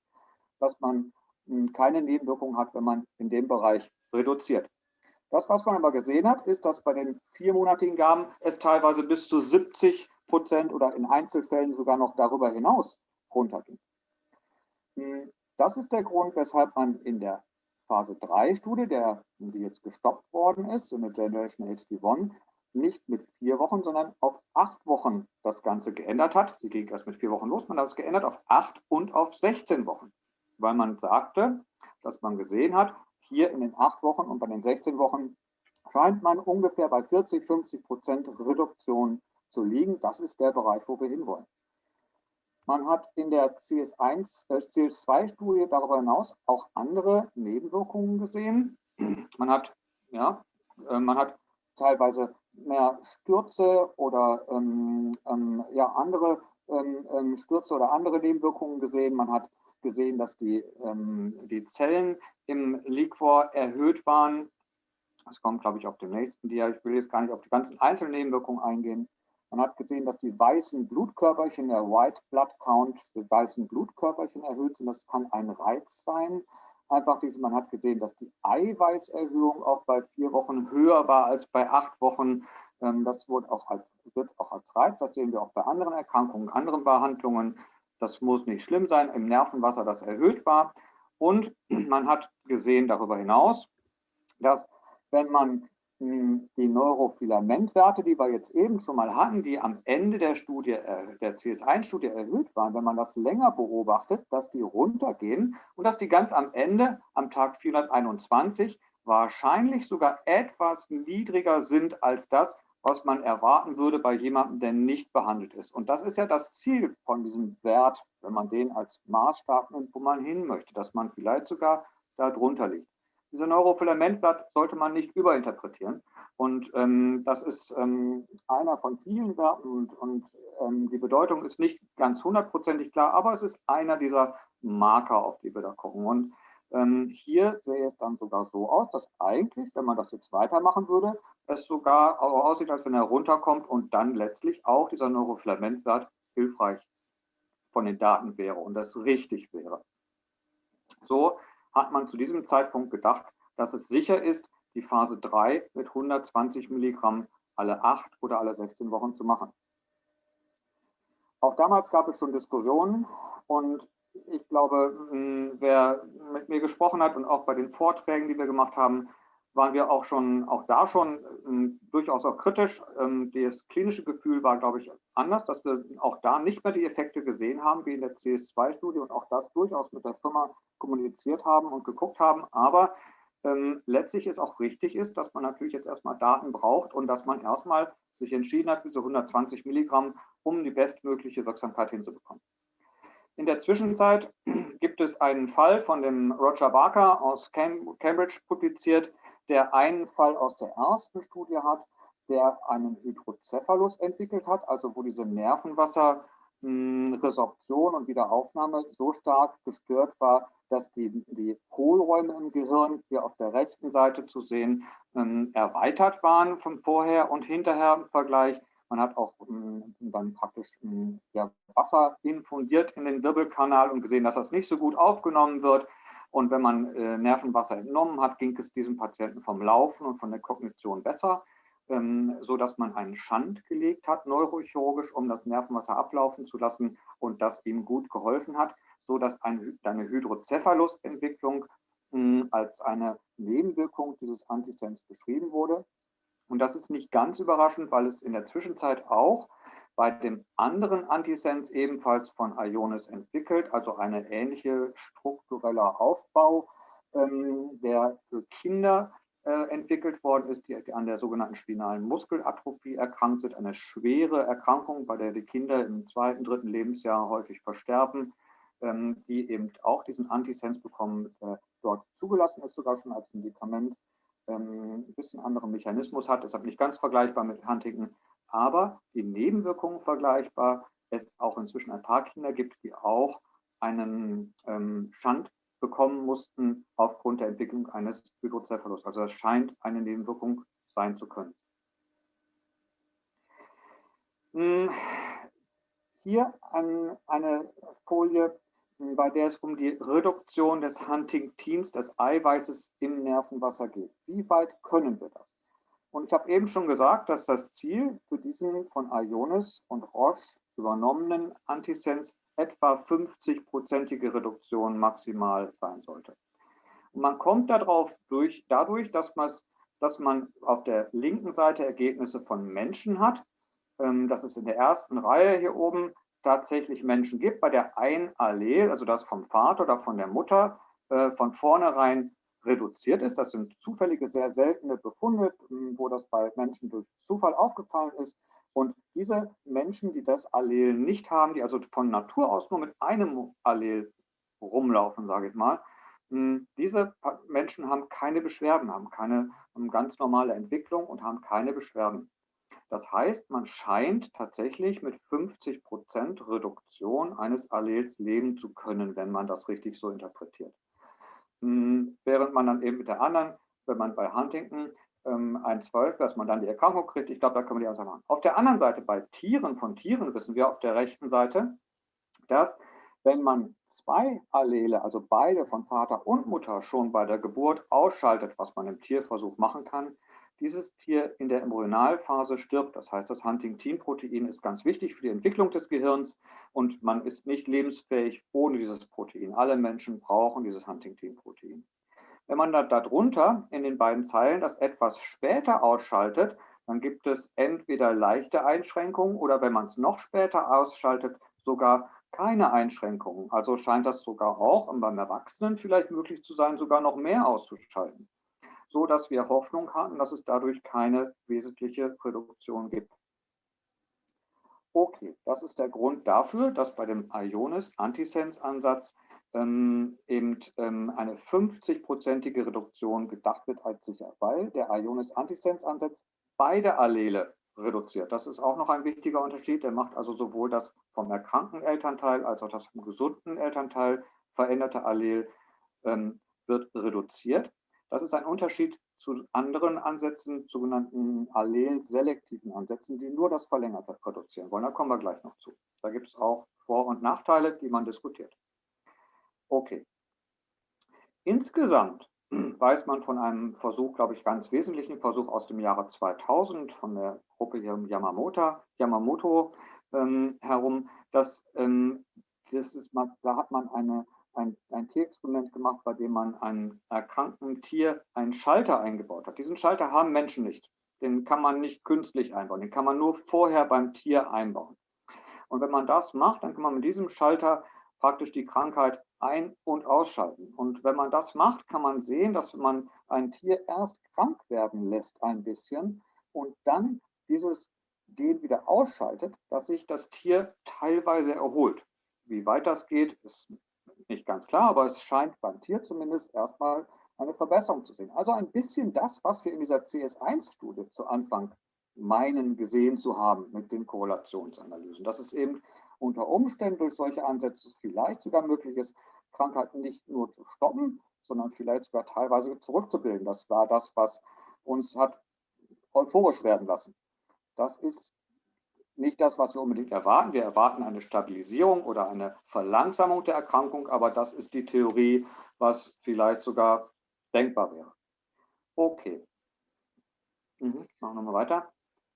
dass man hm, keine Nebenwirkungen hat, wenn man in dem Bereich reduziert. Das, was man aber gesehen hat, ist, dass bei den viermonatigen Gaben es teilweise bis zu 70 Prozent oder in Einzelfällen sogar noch darüber hinaus runterging. Hm, das ist der Grund, weshalb man in der Phase 3 Studie, der, die jetzt gestoppt worden ist, so eine Generation HD1, nicht mit vier Wochen, sondern auf acht Wochen das Ganze geändert hat. Sie ging erst mit vier Wochen los, man hat es geändert auf acht und auf 16 Wochen, weil man sagte, dass man gesehen hat, hier in den acht Wochen und bei den 16 Wochen scheint man ungefähr bei 40, 50 Prozent Reduktion zu liegen. Das ist der Bereich, wo wir hinwollen. Man hat in der CS1, äh, CS2-Studie darüber hinaus auch andere Nebenwirkungen gesehen. Man hat, ja, äh, man hat teilweise mehr Stürze oder ähm, ähm, ja, andere ähm, ähm Stürze oder andere Nebenwirkungen gesehen. Man hat gesehen, dass die, ähm, die Zellen im Liquor erhöht waren. Das kommt, glaube ich, auf dem nächsten Dia. Ich will jetzt gar nicht auf die ganzen Einzelnebenwirkungen eingehen. Man hat gesehen, dass die weißen Blutkörperchen, der White Blood Count, die weißen Blutkörperchen erhöht sind. Das kann ein Reiz sein. Einfach diese, man hat gesehen, dass die Eiweißerhöhung auch bei vier Wochen höher war als bei acht Wochen. Ähm, das wird auch als, wird auch als Reiz. Das sehen wir auch bei anderen Erkrankungen, anderen Behandlungen. Das muss nicht schlimm sein, im Nervenwasser das erhöht war. Und man hat gesehen darüber hinaus, dass wenn man hm, die Neurofilamentwerte, die wir jetzt eben schon mal hatten, die am Ende der Studie, äh, der CS1-Studie erhöht waren, wenn man das länger beobachtet, dass die runtergehen und dass die ganz am Ende, am Tag 421, wahrscheinlich sogar etwas niedriger sind als das, was man erwarten würde bei jemandem, der nicht behandelt ist. Und das ist ja das Ziel von diesem Wert, wenn man den als Maßstab nimmt, wo man hin möchte, dass man vielleicht sogar da drunter liegt. Dieser Neurofilamentblatt sollte man nicht überinterpretieren. Und ähm, das ist ähm, einer von vielen Werten und, und ähm, die Bedeutung ist nicht ganz hundertprozentig klar, aber es ist einer dieser Marker, auf die wir da gucken. Und ähm, hier sähe es dann sogar so aus, dass eigentlich, wenn man das jetzt weitermachen würde, es sogar aussieht, als wenn er runterkommt und dann letztlich auch dieser Neurofilamentwert hilfreich von den Daten wäre und das richtig wäre. So hat man zu diesem Zeitpunkt gedacht, dass es sicher ist, die Phase 3 mit 120 Milligramm alle 8 oder alle 16 Wochen zu machen. Auch damals gab es schon Diskussionen und ich glaube, wer mit mir gesprochen hat und auch bei den Vorträgen, die wir gemacht haben, waren wir auch schon, auch da schon ähm, durchaus auch kritisch. Ähm, das klinische Gefühl war, glaube ich, anders, dass wir auch da nicht mehr die Effekte gesehen haben, wie in der CS2-Studie und auch das durchaus mit der Firma kommuniziert haben und geguckt haben. Aber ähm, letztlich ist auch richtig ist, dass man natürlich jetzt erstmal Daten braucht und dass man erstmal sich entschieden hat, diese 120 Milligramm, um die bestmögliche Wirksamkeit hinzubekommen. In der Zwischenzeit gibt es einen Fall von dem Roger Barker aus Cambridge publiziert, der einen Fall aus der ersten Studie hat, der einen Hydrocephalus entwickelt hat, also wo diese Nervenwasserresorption und Wiederaufnahme so stark gestört war, dass die, die Hohlräume im Gehirn, hier auf der rechten Seite zu sehen, ähm, erweitert waren von vorher und hinterher im Vergleich. Man hat auch ähm, dann praktisch ähm, ja, Wasser infundiert in den Wirbelkanal und gesehen, dass das nicht so gut aufgenommen wird. Und wenn man äh, Nervenwasser entnommen hat, ging es diesem Patienten vom Laufen und von der Kognition besser, ähm, so dass man einen Schand gelegt hat, neurochirurgisch, um das Nervenwasser ablaufen zu lassen und das ihm gut geholfen hat, so dass ein, eine Hydrocephalus-Entwicklung hm, als eine Nebenwirkung dieses Antisens beschrieben wurde. Und das ist nicht ganz überraschend, weil es in der Zwischenzeit auch bei dem anderen Antisens ebenfalls von Ionis entwickelt, also eine ähnliche struktureller Aufbau, ähm, der für Kinder äh, entwickelt worden ist, die, die, an der sogenannten spinalen Muskelatrophie erkrankt sind, eine schwere Erkrankung, bei der die Kinder im zweiten, dritten Lebensjahr häufig versterben, ähm, die eben auch diesen Antisens bekommen, äh, dort zugelassen ist, sogar schon als Medikament, ähm, ein bisschen anderen Mechanismus hat, deshalb nicht ganz vergleichbar mit Huntington, aber die Nebenwirkungen vergleichbar. Es auch inzwischen ein paar Kinder gibt, die auch einen ähm, Schand bekommen mussten aufgrund der Entwicklung eines Hydrocephalus. Also es scheint eine Nebenwirkung sein zu können. Hm, hier an eine Folie, bei der es um die Reduktion des Huntingtins, des Eiweißes im Nervenwasser geht. Wie weit können wir das? Und ich habe eben schon gesagt, dass das Ziel für diesen von Ionis und Roche übernommenen Antisens etwa 50-prozentige Reduktion maximal sein sollte. Und man kommt darauf durch, dadurch, dass man, dass man auf der linken Seite Ergebnisse von Menschen hat. Ähm, dass es in der ersten Reihe hier oben tatsächlich Menschen gibt, bei der ein Allel, also das vom Vater oder von der Mutter, äh, von vornherein reduziert ist. Das sind zufällige, sehr seltene Befunde, hm, wo das bei Menschen durch Zufall aufgefallen ist. Und diese Menschen, die das Allel nicht haben, die also von Natur aus nur mit einem Allel rumlaufen, sage ich mal, hm, diese Menschen haben keine Beschwerden, haben keine haben ganz normale Entwicklung und haben keine Beschwerden. Das heißt, man scheint tatsächlich mit 50 Prozent Reduktion eines Allels leben zu können, wenn man das richtig so interpretiert. Hm, während man dann eben mit der anderen, wenn man bei Huntington ähm, ein 12, dass man dann die Erkrankung kriegt, ich glaube, da können wir die Aussage machen. Auf der anderen Seite, bei Tieren, von Tieren wissen wir auf der rechten Seite, dass wenn man zwei Allele, also beide von Vater und Mutter schon bei der Geburt ausschaltet, was man im Tierversuch machen kann, dieses Tier in der Embryonalphase stirbt. Das heißt, das Huntingtin-Protein ist ganz wichtig für die Entwicklung des Gehirns und man ist nicht lebensfähig ohne dieses Protein. Alle Menschen brauchen dieses Huntingtin-Protein. Wenn man da, darunter in den beiden Zeilen das etwas später ausschaltet, dann gibt es entweder leichte Einschränkungen oder wenn man es noch später ausschaltet, sogar keine Einschränkungen. Also scheint das sogar auch beim Erwachsenen vielleicht möglich zu sein, sogar noch mehr auszuschalten so dass wir Hoffnung haben, dass es dadurch keine wesentliche Reduktion gibt. Okay, das ist der Grund dafür, dass bei dem Ionis-Antisens-Ansatz ähm, eben ähm, eine 50-prozentige Reduktion gedacht wird als sicher, weil der Ionis-Antisens-Ansatz beide Allele reduziert. Das ist auch noch ein wichtiger Unterschied. Der macht also sowohl das vom erkrankten Elternteil als auch das vom gesunden Elternteil veränderte Allel ähm, wird reduziert. Das ist ein Unterschied zu anderen Ansätzen, sogenannten allelselektiven Ansätzen, die nur das Verlängerte produzieren wollen. Da kommen wir gleich noch zu. Da gibt es auch Vor- und Nachteile, die man diskutiert. Okay. Insgesamt weiß man von einem Versuch, glaube ich, ganz wesentlichen Versuch aus dem Jahre 2000 von der Gruppe Yamamoto, Yamamoto ähm, herum, dass ähm, das ist, da hat man eine ein, ein Tierexperiment gemacht, bei dem man einem erkrankten Tier einen Schalter eingebaut hat. Diesen Schalter haben Menschen nicht. Den kann man nicht künstlich einbauen. Den kann man nur vorher beim Tier einbauen. Und wenn man das macht, dann kann man mit diesem Schalter praktisch die Krankheit ein- und ausschalten. Und wenn man das macht, kann man sehen, dass man ein Tier erst krank werden lässt ein bisschen und dann dieses Gen wieder ausschaltet, dass sich das Tier teilweise erholt. Wie weit das geht, ist nicht ganz klar, aber es scheint beim Tier zumindest erstmal eine Verbesserung zu sehen. Also ein bisschen das, was wir in dieser CS1-Studie zu Anfang meinen gesehen zu haben mit den Korrelationsanalysen. Dass es eben unter Umständen durch solche Ansätze vielleicht sogar möglich ist, Krankheiten nicht nur zu stoppen, sondern vielleicht sogar teilweise zurückzubilden. Das war das, was uns hat euphorisch werden lassen. Das ist nicht das, was wir unbedingt erwarten. Wir erwarten eine Stabilisierung oder eine Verlangsamung der Erkrankung, aber das ist die Theorie, was vielleicht sogar denkbar wäre. Okay. Mhm. Machen wir mal weiter.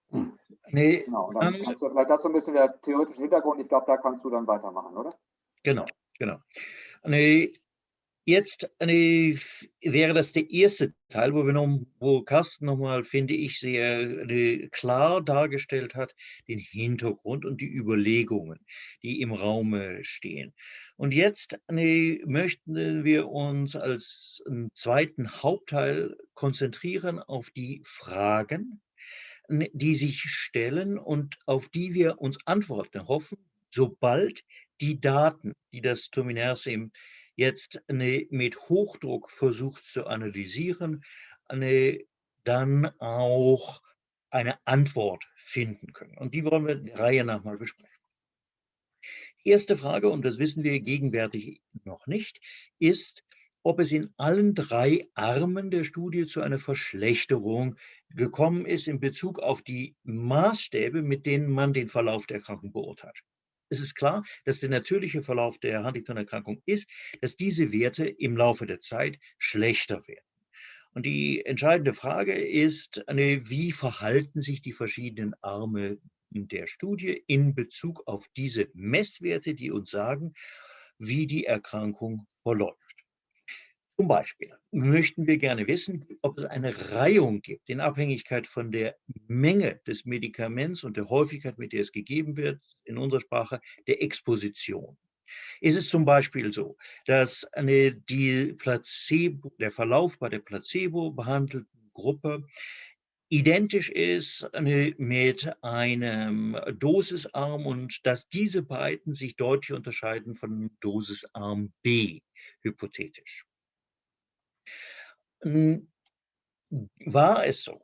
Hm. Nee, genau, dann um, kannst du vielleicht dazu ein bisschen der theoretische Hintergrund. Ich glaube, da kannst du dann weitermachen, oder? Genau, genau. Nee, Jetzt eine, wäre das der erste Teil, wo, wir noch, wo Carsten nochmal, finde ich, sehr eine, klar dargestellt hat, den Hintergrund und die Überlegungen, die im Raum stehen. Und jetzt eine, möchten wir uns als zweiten Hauptteil konzentrieren auf die Fragen, die sich stellen und auf die wir uns Antworten hoffen, sobald die Daten, die das Tominersim jetzt mit Hochdruck versucht zu analysieren, dann auch eine Antwort finden können. Und die wollen wir der Reihe nach mal besprechen. Erste Frage, und das wissen wir gegenwärtig noch nicht, ist, ob es in allen drei Armen der Studie zu einer Verschlechterung gekommen ist in Bezug auf die Maßstäbe, mit denen man den Verlauf der Erkrankung beurteilt es ist klar, dass der natürliche Verlauf der Huntington-Erkrankung ist, dass diese Werte im Laufe der Zeit schlechter werden. Und die entscheidende Frage ist, wie verhalten sich die verschiedenen Arme der Studie in Bezug auf diese Messwerte, die uns sagen, wie die Erkrankung verläuft. Zum Beispiel möchten wir gerne wissen, ob es eine Reihung gibt in Abhängigkeit von der Menge des Medikaments und der Häufigkeit, mit der es gegeben wird, in unserer Sprache, der Exposition. Ist es zum Beispiel so, dass eine, die Placebo, der Verlauf bei der Placebo behandelten Gruppe identisch ist mit einem Dosisarm und dass diese beiden sich deutlich unterscheiden von Dosisarm B, hypothetisch. Hm, war es so,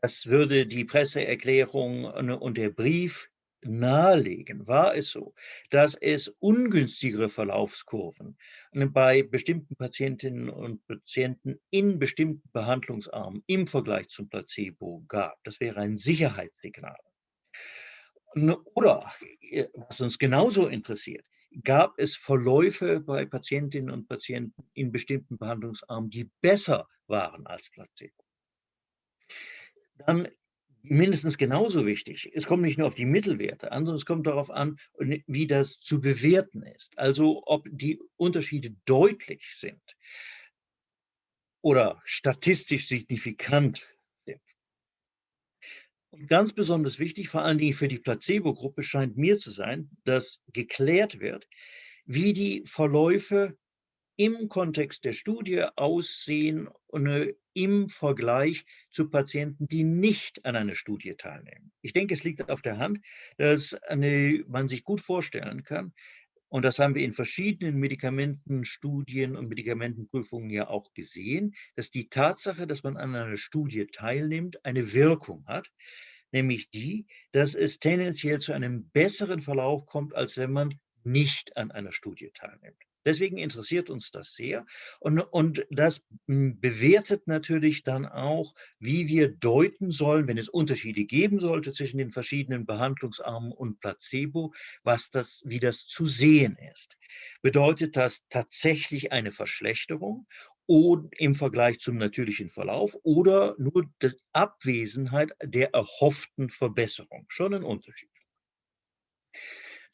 das würde die Presseerklärung und der Brief nahelegen, war es so, dass es ungünstigere Verlaufskurven bei bestimmten Patientinnen und Patienten in bestimmten Behandlungsarmen im Vergleich zum Placebo gab. Das wäre ein Sicherheitssignal. Oder, äh, was uns genauso interessiert, gab es Verläufe bei Patientinnen und Patienten in bestimmten Behandlungsarmen, die besser waren als Placebo. Dann mindestens genauso wichtig, es kommt nicht nur auf die Mittelwerte an, sondern es kommt darauf an, wie das zu bewerten ist. Also ob die Unterschiede deutlich sind oder statistisch signifikant und ganz besonders wichtig, vor allen Dingen für die Placebo-Gruppe, scheint mir zu sein, dass geklärt wird, wie die Verläufe im Kontext der Studie aussehen und im Vergleich zu Patienten, die nicht an einer Studie teilnehmen. Ich denke, es liegt auf der Hand, dass eine, man sich gut vorstellen kann, und das haben wir in verschiedenen Medikamentenstudien und Medikamentenprüfungen ja auch gesehen, dass die Tatsache, dass man an einer Studie teilnimmt, eine Wirkung hat, nämlich die, dass es tendenziell zu einem besseren Verlauf kommt, als wenn man nicht an einer Studie teilnimmt. Deswegen interessiert uns das sehr. Und, und das hm, bewertet natürlich dann auch, wie wir deuten sollen, wenn es Unterschiede geben sollte zwischen den verschiedenen Behandlungsarmen und Placebo, was das, wie das zu sehen ist. Bedeutet das tatsächlich eine Verschlechterung im Vergleich zum natürlichen Verlauf oder nur die Abwesenheit der erhofften Verbesserung. Schon ein Unterschied.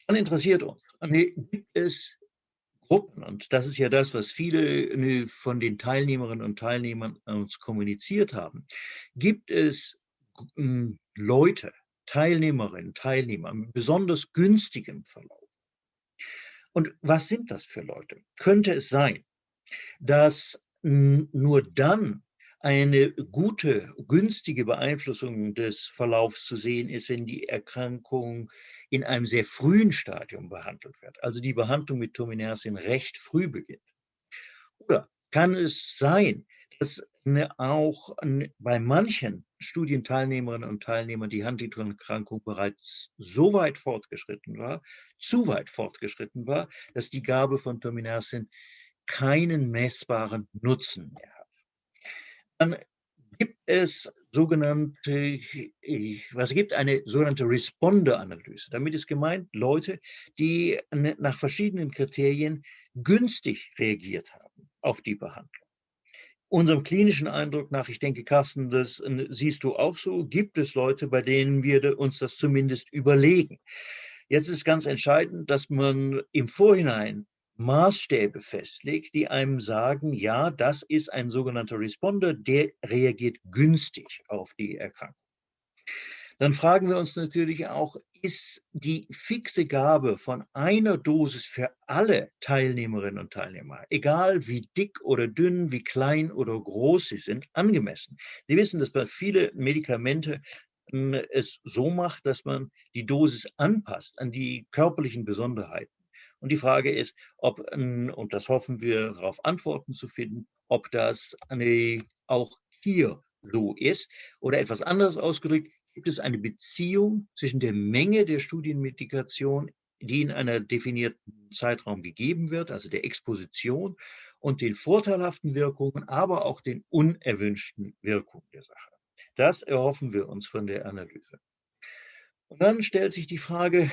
Dann interessiert uns, gibt es Gruppen, und das ist ja das, was viele ne, von den Teilnehmerinnen und Teilnehmern uns kommuniziert haben, gibt es hm, Leute, Teilnehmerinnen, Teilnehmer mit besonders günstigem Verlauf. Und was sind das für Leute? Könnte es sein, dass nur dann eine gute, günstige Beeinflussung des Verlaufs zu sehen ist, wenn die Erkrankung in einem sehr frühen Stadium behandelt wird, also die Behandlung mit Tominersin recht früh beginnt. Oder kann es sein, dass auch bei manchen Studienteilnehmerinnen und Teilnehmern die Huntington-Erkrankung bereits so weit fortgeschritten war, zu weit fortgeschritten war, dass die Gabe von Terminasin keinen messbaren Nutzen mehr hat. Dann gibt es sogenannte, was gibt eine sogenannte Responder-Analyse. Damit ist gemeint Leute, die nach verschiedenen Kriterien günstig reagiert haben auf die Behandlung unserem klinischen Eindruck nach, ich denke, Carsten, das äh, siehst du auch so, gibt es Leute, bei denen wir uns das zumindest überlegen. Jetzt ist ganz entscheidend, dass man im Vorhinein Maßstäbe festlegt, die einem sagen, ja, das ist ein sogenannter Responder, der reagiert günstig auf die Erkrankung dann fragen wir uns natürlich auch, ist die fixe Gabe von einer Dosis für alle Teilnehmerinnen und Teilnehmer, egal wie dick oder dünn, wie klein oder groß sie sind, angemessen? Sie wissen, dass man viele Medikamente hm, es so macht, dass man die Dosis anpasst an die körperlichen Besonderheiten. Und die Frage ist, ob, hm, und das hoffen wir, darauf Antworten zu finden, ob das eine, auch hier so ist oder etwas anderes ausgedrückt, gibt es eine Beziehung zwischen der Menge der Studienmedikation, die in einer definierten Zeitraum gegeben wird, also der Exposition und den vorteilhaften Wirkungen, aber auch den unerwünschten Wirkungen der Sache. Das erhoffen wir uns von der Analyse. Und dann stellt sich die Frage,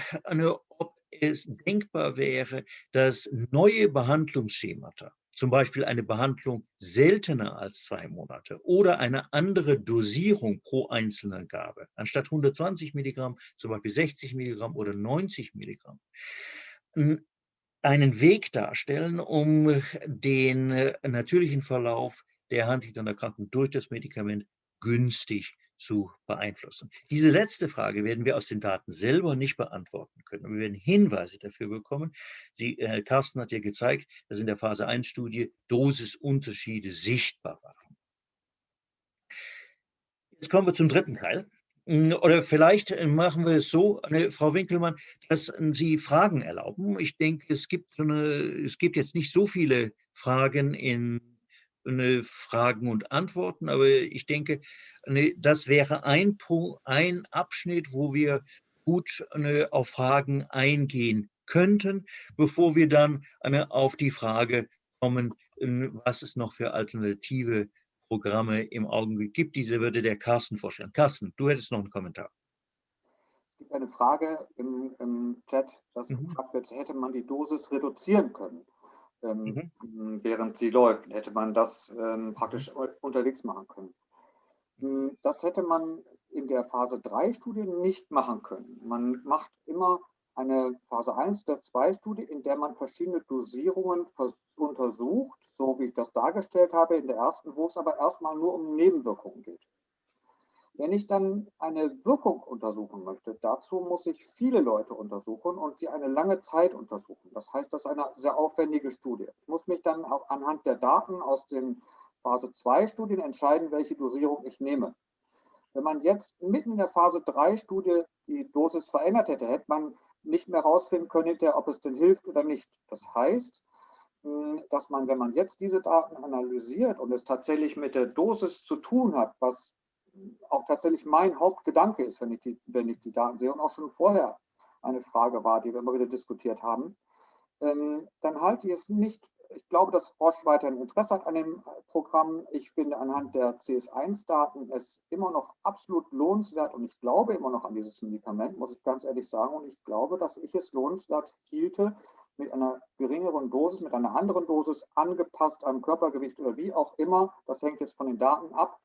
ob es denkbar wäre, dass neue Behandlungsschemata zum Beispiel eine Behandlung seltener als zwei Monate oder eine andere Dosierung pro einzelner Gabe, anstatt 120 Milligramm, zum Beispiel 60 Milligramm oder 90 Milligramm, einen Weg darstellen, um den äh, natürlichen Verlauf der Huntington-Erkrankung durch das Medikament günstig zu beeinflussen. Diese letzte Frage werden wir aus den Daten selber nicht beantworten können. Wir werden Hinweise dafür bekommen. Sie, äh, Carsten hat ja gezeigt, dass in der Phase 1-Studie Dosisunterschiede sichtbar waren. Jetzt kommen wir zum dritten Teil. Hm, oder vielleicht äh, machen wir es so, Frau Winkelmann, dass Sie Fragen erlauben. Ich denke, es gibt, eine, es gibt jetzt nicht so viele Fragen in Fragen und Antworten, aber ich denke, das wäre ein, Punkt, ein Abschnitt, wo wir gut auf Fragen eingehen könnten, bevor wir dann auf die Frage kommen, was es noch für alternative Programme im Augenblick gibt. Diese würde der Carsten vorstellen. Carsten, du hättest noch einen Kommentar. Es gibt eine Frage im, im Chat, dass mhm. gefragt wird, hätte man die Dosis reduzieren können? Ähm, mhm. während sie läuft. Hätte man das ähm, praktisch mhm. unterwegs machen können. Hm, das hätte man in der Phase 3 Studie nicht machen können. Man macht immer eine Phase 1 oder 2 Studie, in der man verschiedene Dosierungen untersucht, so wie ich das dargestellt habe in der ersten, wo es aber erstmal nur um Nebenwirkungen geht. Wenn ich dann eine Wirkung untersuchen möchte, dazu muss ich viele Leute untersuchen und die eine lange Zeit untersuchen. Das heißt, das ist eine sehr aufwendige Studie. Ich muss mich dann auch anhand der Daten aus den Phase 2 Studien entscheiden, welche Dosierung ich nehme. Wenn man jetzt mitten in der Phase 3 Studie die Dosis verändert hätte, hätte man nicht mehr herausfinden können, ob es denn hilft oder nicht. Das heißt, hm, dass man, wenn man jetzt diese Daten analysiert und es tatsächlich mit der Dosis zu tun hat, was auch tatsächlich mein Hauptgedanke ist, wenn ich, die, wenn ich die Daten sehe und auch schon vorher eine Frage war, die wir immer wieder diskutiert haben, ähm, dann halte ich es nicht, ich glaube, dass Roche weiterhin Interesse hat an dem Programm. Ich finde anhand der CS1-Daten es immer noch absolut lohnenswert und ich glaube immer noch an dieses Medikament, muss ich ganz ehrlich sagen. Und ich glaube, dass ich es lohnenswert hielte, mit einer geringeren Dosis, mit einer anderen Dosis angepasst am Körpergewicht oder wie auch immer, das hängt jetzt von den Daten ab,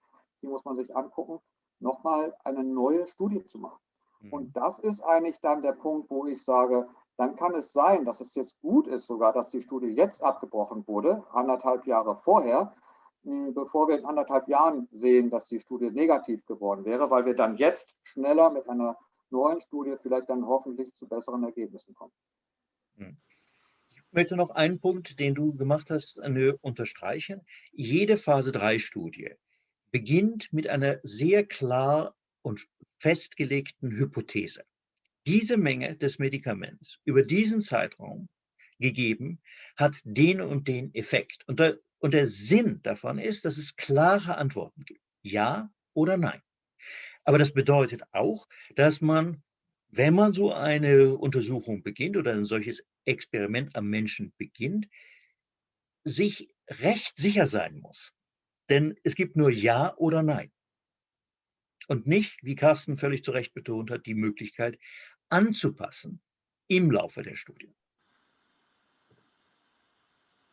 die muss man sich angucken, nochmal eine neue Studie zu machen. Mhm. Und das ist eigentlich dann der Punkt, wo ich sage, dann kann es sein, dass es jetzt gut ist sogar, dass die Studie jetzt abgebrochen wurde, anderthalb Jahre vorher, bevor wir in anderthalb Jahren sehen, dass die Studie negativ geworden wäre, weil wir dann jetzt schneller mit einer neuen Studie vielleicht dann hoffentlich zu besseren Ergebnissen kommen. Mhm. Ich möchte noch einen Punkt, den du gemacht hast, unterstreichen. Jede Phase 3 Studie beginnt mit einer sehr klar und festgelegten Hypothese. Diese Menge des Medikaments über diesen Zeitraum gegeben hat den und den Effekt. Und da Und der Sinn davon ist, dass es klare Antworten gibt. Ja oder nein. Aber das bedeutet auch, dass man, wenn man so eine Untersuchung beginnt oder ein solches Experiment am Menschen beginnt, sich recht sicher sein muss. Denn es gibt nur Ja oder Nein. Und nicht, wie Carsten völlig zu Recht betont hat, die Möglichkeit anzupassen im Laufe der Studie.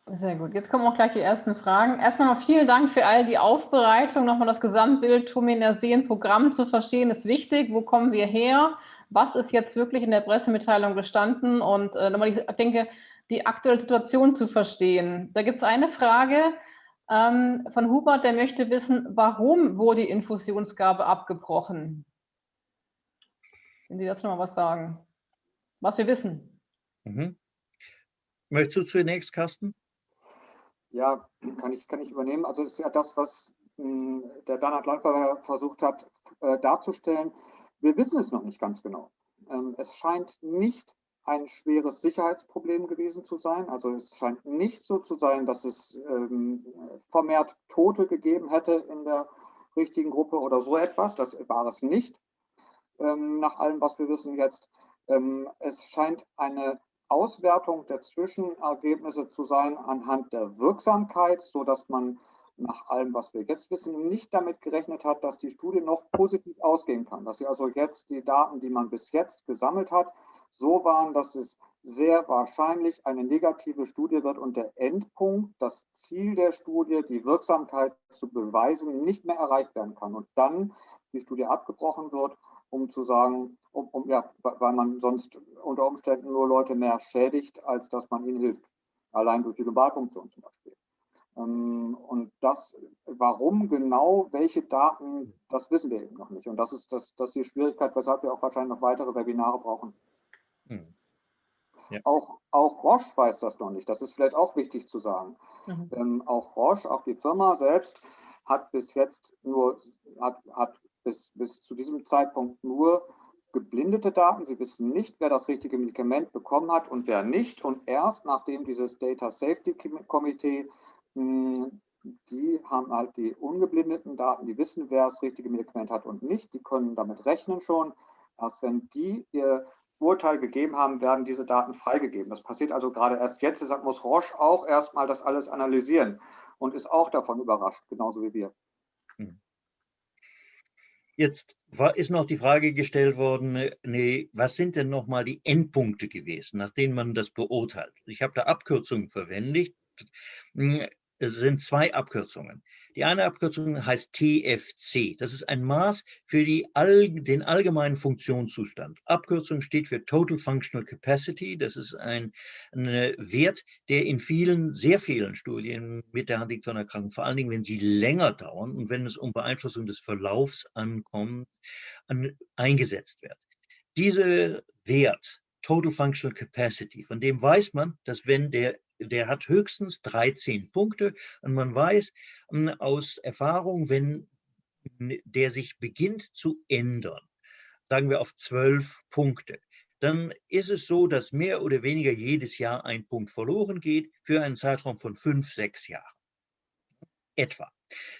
Sehr gut. Jetzt kommen auch gleich die ersten Fragen. Erstmal noch vielen Dank für all die Aufbereitung. Nochmal das Gesamtbild Tuminer Seen Programm zu verstehen ist wichtig. Wo kommen wir her? Was ist jetzt wirklich in der Pressemitteilung gestanden? Und äh, nochmal, ich denke, die aktuelle Situation zu verstehen. Da gibt es eine Frage ähm, von Hubert, der möchte wissen, warum wurde die Infusionsgabe abgebrochen? Wenn Sie dazu noch was sagen. Was wir wissen. Mhm. Möchtest du zunächst, Carsten? Ja, kann ich, kann ich übernehmen. Also es ist ja das, was mh, hm, der Bernhard Läufer versucht hat äh, darzustellen. Wir wissen es noch nicht ganz genau. Ähm, es scheint nicht ein schweres Sicherheitsproblem gewesen zu sein. Also es scheint nicht so zu sein, dass es ähm, vermehrt Tote gegeben hätte in der richtigen Gruppe oder so etwas. Das war es nicht, ähm, nach allem, was wir wissen jetzt. Ähm, es scheint eine Auswertung der Zwischenergebnisse zu sein anhand der Wirksamkeit, sodass man nach allem, was wir jetzt wissen, nicht damit gerechnet hat, dass die Studie noch positiv ausgehen kann. Dass sie also jetzt die Daten, die man bis jetzt gesammelt hat, so waren, dass es sehr wahrscheinlich eine negative Studie wird und der Endpunkt, das Ziel der Studie, die Wirksamkeit zu beweisen, nicht mehr erreicht werden kann und dann die Studie abgebrochen wird um zu sagen, um, um, ja, weil man sonst unter Umständen nur Leute mehr schädigt, als dass man ihnen hilft. Allein durch die Globalfunktion zum Beispiel. Ähm, und das, warum genau, welche Daten, das wissen wir eben noch nicht. Und das ist, das, das ist die Schwierigkeit, weshalb wir auch wahrscheinlich noch weitere Webinare brauchen. Hm. Ja. Auch, auch Roche weiß das noch nicht. Das ist vielleicht auch wichtig zu sagen. Mhm. Ähm, auch Roche, auch die Firma selbst, hat bis jetzt nur, hat, hat bis, bis zu diesem Zeitpunkt nur geblindete Daten. Sie wissen nicht, wer das richtige Medikament bekommen hat und wer nicht. Und erst nachdem dieses Data Safety Komitee, hm, die haben halt die ungeblindeten Daten, die wissen, wer das richtige Medikament hat und nicht, die können damit rechnen schon. Erst wenn die ihr Urteil gegeben haben, werden diese Daten freigegeben. Das passiert also gerade erst jetzt. Deshalb muss Roche auch erstmal das alles analysieren und ist auch davon überrascht, genauso wie wir. Hm. Jetzt ist noch die Frage gestellt worden, nee, was sind denn nochmal die Endpunkte gewesen, nach denen man das beurteilt? Ich habe da Abkürzungen verwendet. Hm, es sind zwei Abkürzungen. Die eine Abkürzung heißt TFC. Das ist ein Maß für die den allgemeinen Funktionszustand. Abkürzung steht für Total Functional Capacity. Das ist ein, ein Wert, der in vielen, sehr vielen Studien mit der Huntington-Erkrankung, vor allen Dingen, wenn sie länger dauern und wenn es um Beeinflussung des Verlaufs ankommt, an, eingesetzt wird. Dieser Wert Total Functional Capacity. Von dem weiß man, dass wenn der, der hat höchstens 13 Punkte und man weiß hm, aus Erfahrung, wenn der sich beginnt zu ändern, sagen wir auf 12 Punkte, dann ist es so, dass mehr oder weniger jedes Jahr ein Punkt verloren geht für einen Zeitraum von fünf, sechs Jahren. Etwa.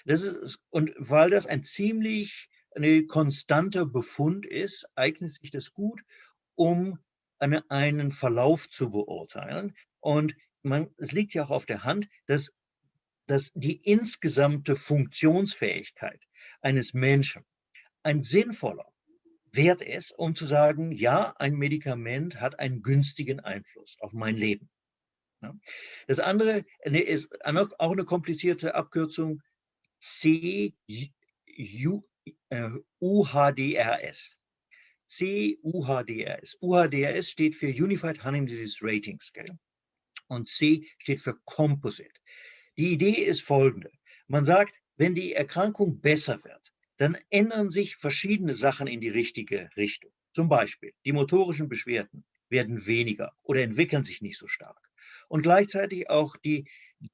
Das ist, und weil das ein ziemlich ein konstanter Befund ist, eignet sich das gut, um eine, einen Verlauf zu beurteilen. Und man, es liegt ja auch auf der Hand, dass, dass die insgesamte Funktionsfähigkeit eines Menschen ein sinnvoller Wert ist, um zu sagen, ja, ein Medikament hat einen günstigen Einfluss auf mein Leben. Das andere ist auch eine komplizierte Abkürzung C U, äh, UHDRS. C-UHDRS. UHDRS steht für Unified Huntington Disease Rating Scale und C steht für Composite. Die Idee ist folgende. Man sagt, wenn die Erkrankung besser wird, dann ändern sich verschiedene Sachen in die richtige Richtung. Zum Beispiel, die motorischen Beschwerden werden weniger oder entwickeln sich nicht so stark. Und gleichzeitig auch die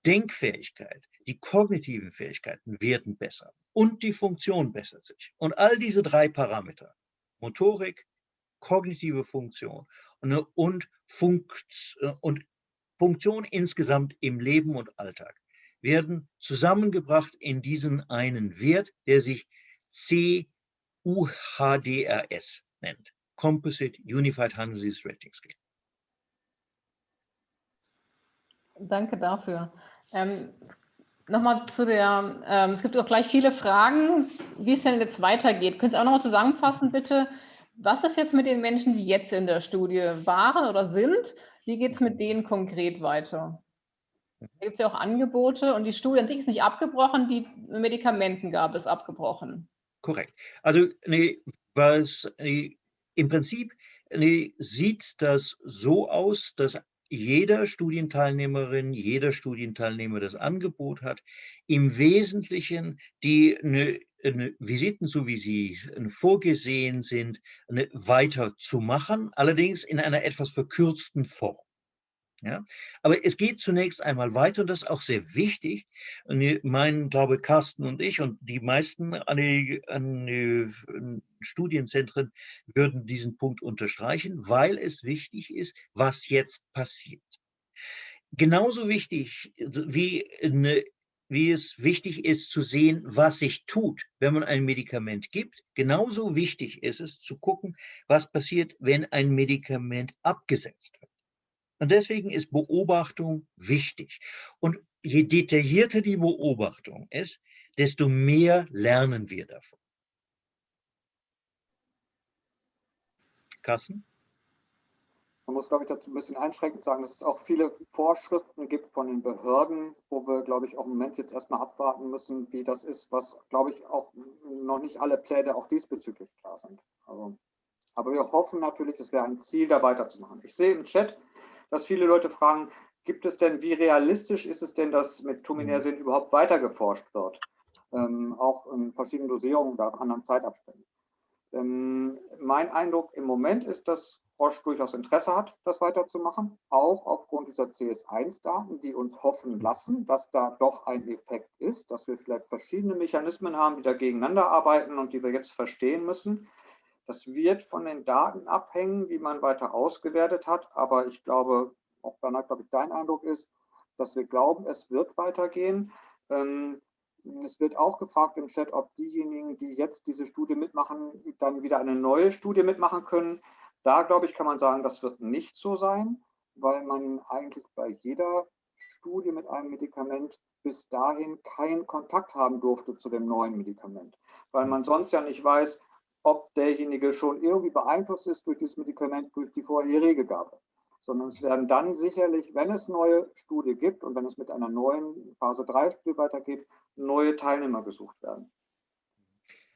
Denkfähigkeit, die kognitiven Fähigkeiten werden besser und die Funktion bessert sich. Und all diese drei Parameter Motorik, kognitive Funktion und, und, Funkt, und Funktion insgesamt im Leben und Alltag werden zusammengebracht in diesen einen Wert, der sich CUHDRS nennt. Composite Unified Hundred Disease Rating Scale. Danke dafür. Ähm, Nochmal zu der, ähm, es gibt auch gleich viele Fragen, wie es denn jetzt weitergeht. Könnt ihr auch nochmal zusammenfassen, bitte, was ist jetzt mit den Menschen, die jetzt in der Studie waren oder sind? Wie geht es mit denen konkret weiter? Da gibt es ja auch Angebote und die Studie an sich ist nicht abgebrochen, die Medikamentengabe ist abgebrochen. Korrekt. Also nee, was nee, im Prinzip nee, sieht das so aus, dass jeder Studienteilnehmerin, jeder Studienteilnehmer das Angebot hat, im Wesentlichen die eine, Visiten, so wie sie äh, vorgesehen sind, weiterzumachen, allerdings in einer etwas verkürzten Form. Ja? Aber es geht zunächst einmal weiter und das ist auch sehr wichtig. Und mein, glaube Carsten und ich und die meisten an die, an die Studienzentren würden diesen Punkt unterstreichen, weil es wichtig ist, was jetzt passiert. Genauso wichtig wie, eine, wie es wichtig ist zu sehen, was sich tut, wenn man ein Medikament gibt, genauso wichtig ist es zu gucken, was passiert, wenn ein Medikament abgesetzt wird. Und deswegen ist Beobachtung wichtig. Und je detaillierter die Beobachtung ist, desto mehr lernen wir davon. Carsten? Man muss, glaube ich, dazu ein bisschen einschränkend sagen, dass es auch viele Vorschriften gibt von den Behörden, wo wir, glaube ich, auch im Moment jetzt erstmal abwarten müssen, wie das ist, was, glaube ich, auch noch nicht alle Pläne auch diesbezüglich klar sind. Also, aber wir hoffen natürlich, es wäre ein Ziel, da weiterzumachen. Ich sehe im Chat, dass viele Leute fragen, gibt es denn, wie realistisch ist es denn, dass mit Tuminersin mhm. überhaupt weiter geforscht wird? Ähm, auch in verschiedenen Dosierungen oder anderen Zeitabständen. Ähm, mein Eindruck im Moment ist, dass Roche durchaus Interesse hat, das weiterzumachen, auch aufgrund dieser CS1-Daten, die uns hoffen lassen, dass da doch ein Effekt ist, dass wir vielleicht verschiedene Mechanismen haben, die da gegeneinander arbeiten und die wir jetzt verstehen müssen. Das wird von den Daten abhängen, wie man weiter ausgewertet hat. Aber ich glaube, auch danach, glaube ich, dein Eindruck ist, dass wir glauben, es wird weitergehen. Ähm, es wird auch gefragt im Chat, ob diejenigen, die jetzt diese Studie mitmachen, dann wieder eine neue Studie mitmachen können. Da, glaube ich, kann man sagen, das wird nicht so sein, weil man eigentlich bei jeder Studie mit einem Medikament bis dahin keinen Kontakt haben durfte zu dem neuen Medikament, weil man sonst ja nicht weiß, ob derjenige schon irgendwie beeinflusst ist durch das Medikament, durch die vorherige Gabe. Sondern es werden dann sicherlich, wenn es neue Studie gibt und wenn es mit einer neuen Phase 3 Studie weitergeht, neue Teilnehmer gesucht werden.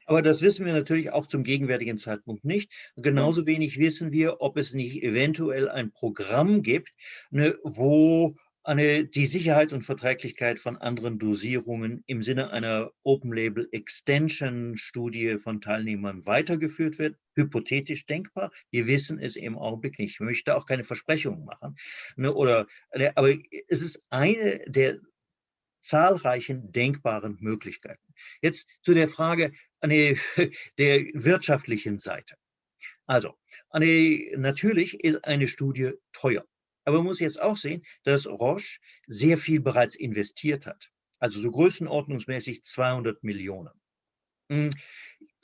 Aber das wissen wir natürlich auch zum gegenwärtigen Zeitpunkt nicht. genauso wenig wissen wir, ob es nicht eventuell ein Programm gibt, ne, wo eine, die Sicherheit und Verträglichkeit von anderen Dosierungen im Sinne einer Open-Label-Extension-Studie von Teilnehmern weitergeführt wird. Hypothetisch denkbar. Wir wissen es im Augenblick nicht. Ich möchte auch keine Versprechungen machen. Ne, oder, äh, aber es ist eine der zahlreichen denkbaren Möglichkeiten. Jetzt zu der Frage eine, der wirtschaftlichen Seite. Also, eine, natürlich ist eine Studie teuer. Aber man muss jetzt auch sehen, dass Roche sehr viel bereits investiert hat. Also so größenordnungsmäßig 200 Millionen. Hm,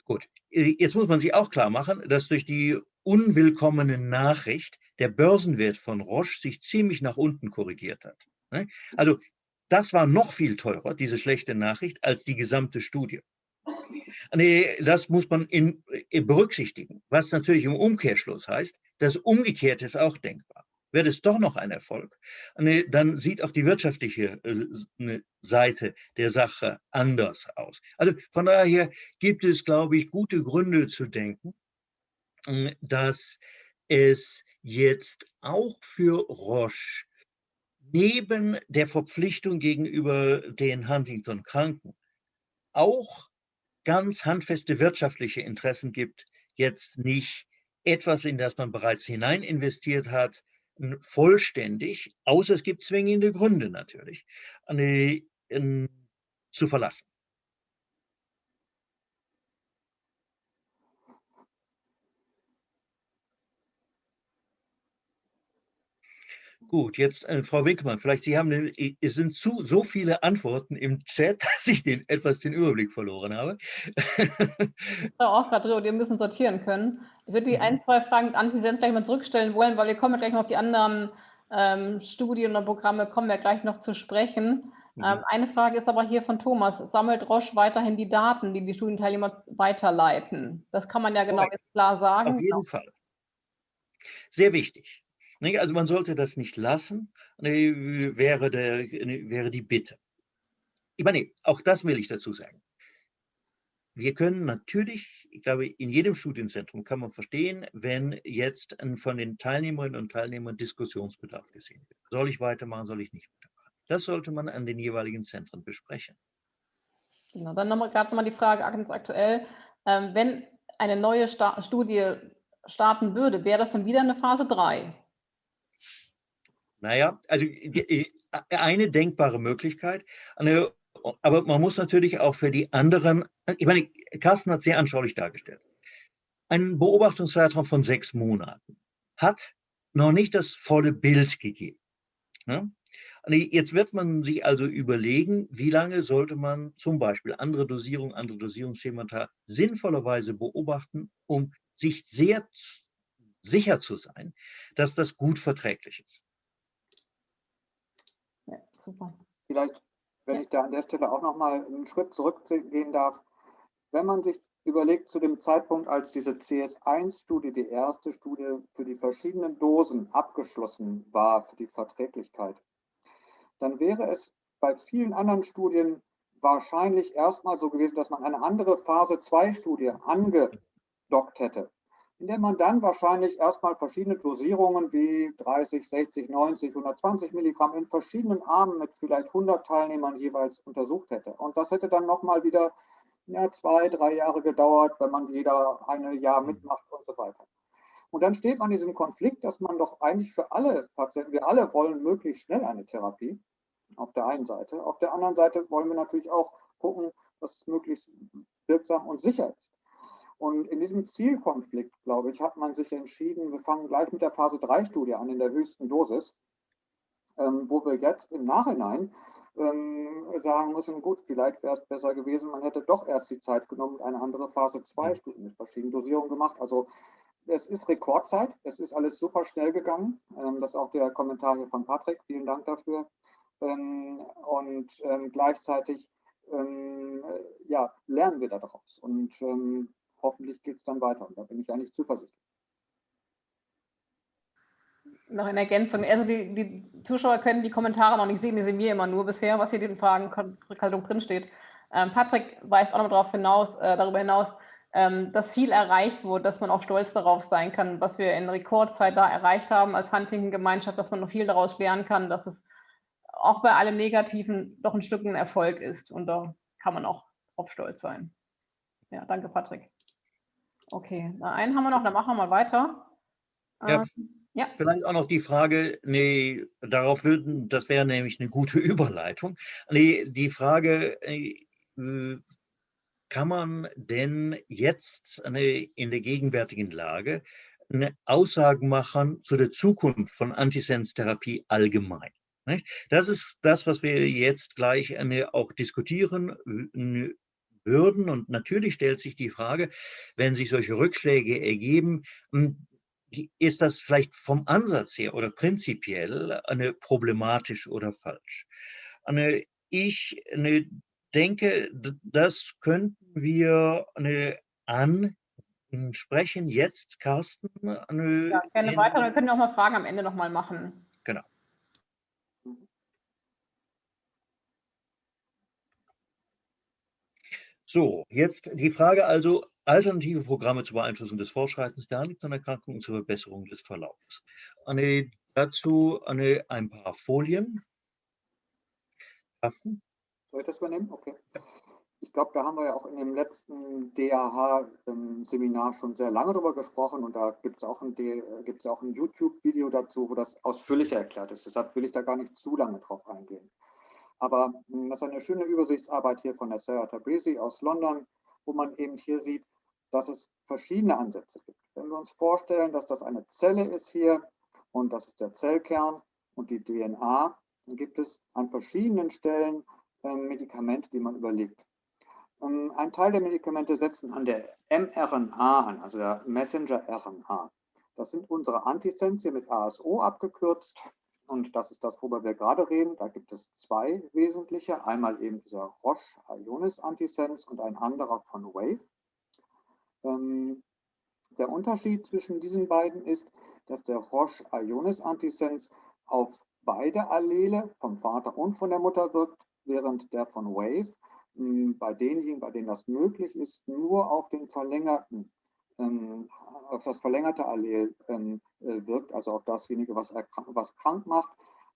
gut, jetzt muss man sich auch klar machen, dass durch die unwillkommene Nachricht der Börsenwert von Roche sich ziemlich nach unten korrigiert hat. Ne? Also das war noch viel teurer, diese schlechte Nachricht, als die gesamte Studie. Nee, das muss man in, in berücksichtigen, was natürlich im Umkehrschluss heißt, das Umgekehrte ist auch denkbar wird es doch noch ein Erfolg, dann sieht auch die wirtschaftliche äh, ne, Seite der Sache anders aus. Also von daher gibt es, glaube ich, gute Gründe zu denken, hm, dass es jetzt auch für Roche neben der Verpflichtung gegenüber den Huntington-Kranken auch ganz handfeste wirtschaftliche Interessen gibt, jetzt nicht etwas, in das man bereits hinein investiert hat, vollständig, außer es gibt zwingende Gründe natürlich, zu verlassen. Gut, jetzt äh, Frau Winkelmann, vielleicht Sie haben, es sind zu, so viele Antworten im Chat, dass ich den, etwas den Überblick verloren habe. Frau Osradrio, wir müssen sortieren können. Ich würde die mhm. ein, zwei Fragen mit Antisens gleich mal zurückstellen wollen, weil wir kommen gleich noch auf die anderen ähm, Studien und Programme, kommen wir gleich noch zu sprechen. Mhm. Ähm, eine Frage ist aber hier von Thomas. Sammelt Roche weiterhin die Daten, die die Studienteilnehmer weiterleiten? Das kann man ja genau jetzt klar sagen. Auf jeden. Fall. Sehr wichtig. Also man sollte das nicht lassen, wäre, der, wäre die Bitte. Ich meine, auch das will ich dazu sagen. Wir können natürlich, ich glaube, in jedem Studienzentrum kann man verstehen, wenn jetzt von den Teilnehmerinnen und Teilnehmern Diskussionsbedarf gesehen wird. Soll ich weitermachen, soll ich nicht weitermachen? Das sollte man an den jeweiligen Zentren besprechen. Genau, dann nochmal gerade mal die Frage ganz aktuell. Ähm, wenn eine neue Sta Studie starten würde, wäre das dann wieder eine Phase 3? Naja, also eine denkbare Möglichkeit, aber man muss natürlich auch für die anderen, ich meine, Carsten hat sehr anschaulich dargestellt. Ein Beobachtungszeitraum von sechs Monaten hat noch nicht das volle Bild gegeben. Jetzt wird man sich also überlegen, wie lange sollte man zum Beispiel andere Dosierungen, andere Dosierungsschemata sinnvollerweise beobachten, um sich sehr sicher zu sein, dass das gut verträglich ist. Super. Vielleicht, wenn ich da an der Stelle auch noch mal einen Schritt zurückgehen darf. Wenn man sich überlegt, zu dem Zeitpunkt, als diese CS1-Studie, die erste Studie für die verschiedenen Dosen abgeschlossen war, für die Verträglichkeit, dann wäre es bei vielen anderen Studien wahrscheinlich erstmal so gewesen, dass man eine andere Phase-2-Studie angedockt hätte in der man dann wahrscheinlich erstmal verschiedene Dosierungen wie 30, 60, 90, 120 Milligramm in verschiedenen Armen mit vielleicht 100 Teilnehmern jeweils untersucht hätte. Und das hätte dann nochmal wieder ja, zwei, drei Jahre gedauert, wenn man jeder ein Jahr mitmacht und so weiter. Und dann steht man in diesem Konflikt, dass man doch eigentlich für alle Patienten, wir alle wollen möglichst schnell eine Therapie, auf der einen Seite. Auf der anderen Seite wollen wir natürlich auch gucken, dass es möglichst wirksam und sicher ist. Und in diesem Zielkonflikt, glaube ich, hat man sich entschieden, wir fangen gleich mit der Phase 3-Studie an, in der höchsten Dosis, ähm, wo wir jetzt im Nachhinein ähm, sagen müssen, gut, vielleicht wäre es besser gewesen, man hätte doch erst die Zeit genommen und eine andere Phase 2-Studie mit verschiedenen Dosierungen gemacht. Also es ist Rekordzeit, es ist alles super schnell gegangen. Ähm, das ist auch der Kommentar hier von Patrick, vielen Dank dafür. Ähm, und ähm, gleichzeitig ähm, ja, lernen wir daraus. Und hoffentlich geht es dann weiter. Und da bin ich eigentlich zuversichtlich. Noch in Ergänzung, also die, die, Zuschauer können die Kommentare noch nicht sehen, die sehen wir immer nur bisher, was hier in den Fragen Rückhaltung drinsteht. Ähm, Patrick weist auch noch darauf hinaus, äh, darüber hinaus, ähm, dass viel erreicht wurde, dass man auch stolz darauf sein kann, was wir in Rekordzeit da erreicht haben als Huntington-Gemeinschaft, dass man noch viel daraus lernen kann, dass es auch bei allem Negativen doch ein Stück ein Erfolg ist. Und da kann man auch auf stolz sein. Ja, danke, Patrick. Okay, na, einen haben wir noch, dann machen wir mal weiter. Ja, ähm, ja. Vielleicht auch noch die Frage, nee, darauf würden, das wäre nämlich eine gute Überleitung. Nee, die Frage, äh, kann man denn jetzt eine, in der gegenwärtigen Lage eine Aussage machen zu der Zukunft von Antisens-Therapie allgemein? Das ist das, was wir jetzt gleich auch diskutieren würden. Und natürlich stellt sich die Frage, wenn sich solche Rückschläge ergeben, hm, ist das vielleicht vom Ansatz her oder prinzipiell eine problematisch oder falsch? Eine, ich denke, das könnten wir eine, ansprechen jetzt, Carsten. Ja, gerne weiter. Wir können auch mal Fragen am Ende nochmal machen. Genau. So, jetzt die Frage also, alternative Programme zur Beeinflussung des Fortschreitens der Huntington-Erkrankung und zur Verbesserung des Verlaufs. Eine, dazu eine, ein paar Folien. Carsten? Soll ich das übernehmen? Okay. Ich glaube, da haben wir ja auch in dem letzten DAH-Seminar schon sehr lange darüber gesprochen und da gibt es auch ein, ein YouTube-Video dazu, wo das ausführlicher erklärt ist. Deshalb will ich da gar nicht zu lange drauf eingehen. Aber hm, das ist eine schöne Übersichtsarbeit hier von der Sarah Tabrizi aus London, wo man eben hier sieht, dass es verschiedene Ansätze gibt. Wenn wir uns vorstellen, dass das eine Zelle ist hier und das ist der Zellkern und die DNA, dann gibt es an verschiedenen Stellen äh, Medikamente, die man überlegt. Ähm, ein Teil der Medikamente setzen an der mRNA an, also der Messenger-RNA. Das sind unsere Antisens hier mit ASO abgekürzt. Und das ist das, worüber wir gerade reden. Da gibt es zwei wesentliche. Einmal eben dieser Roche-Ionis-Antisens und ein anderer von Wave. Ähm, der Unterschied zwischen diesen beiden ist, dass der Roche-Ionis-Antisens auf beide Allele vom Vater und von der Mutter wirkt, während der von Wave hm, bei denjenigen, bei denen das möglich ist, nur auf den verlängerten, ähm, auf das verlängerte Allel ähm, äh, wirkt, also auf dasjenige, was, was krank macht,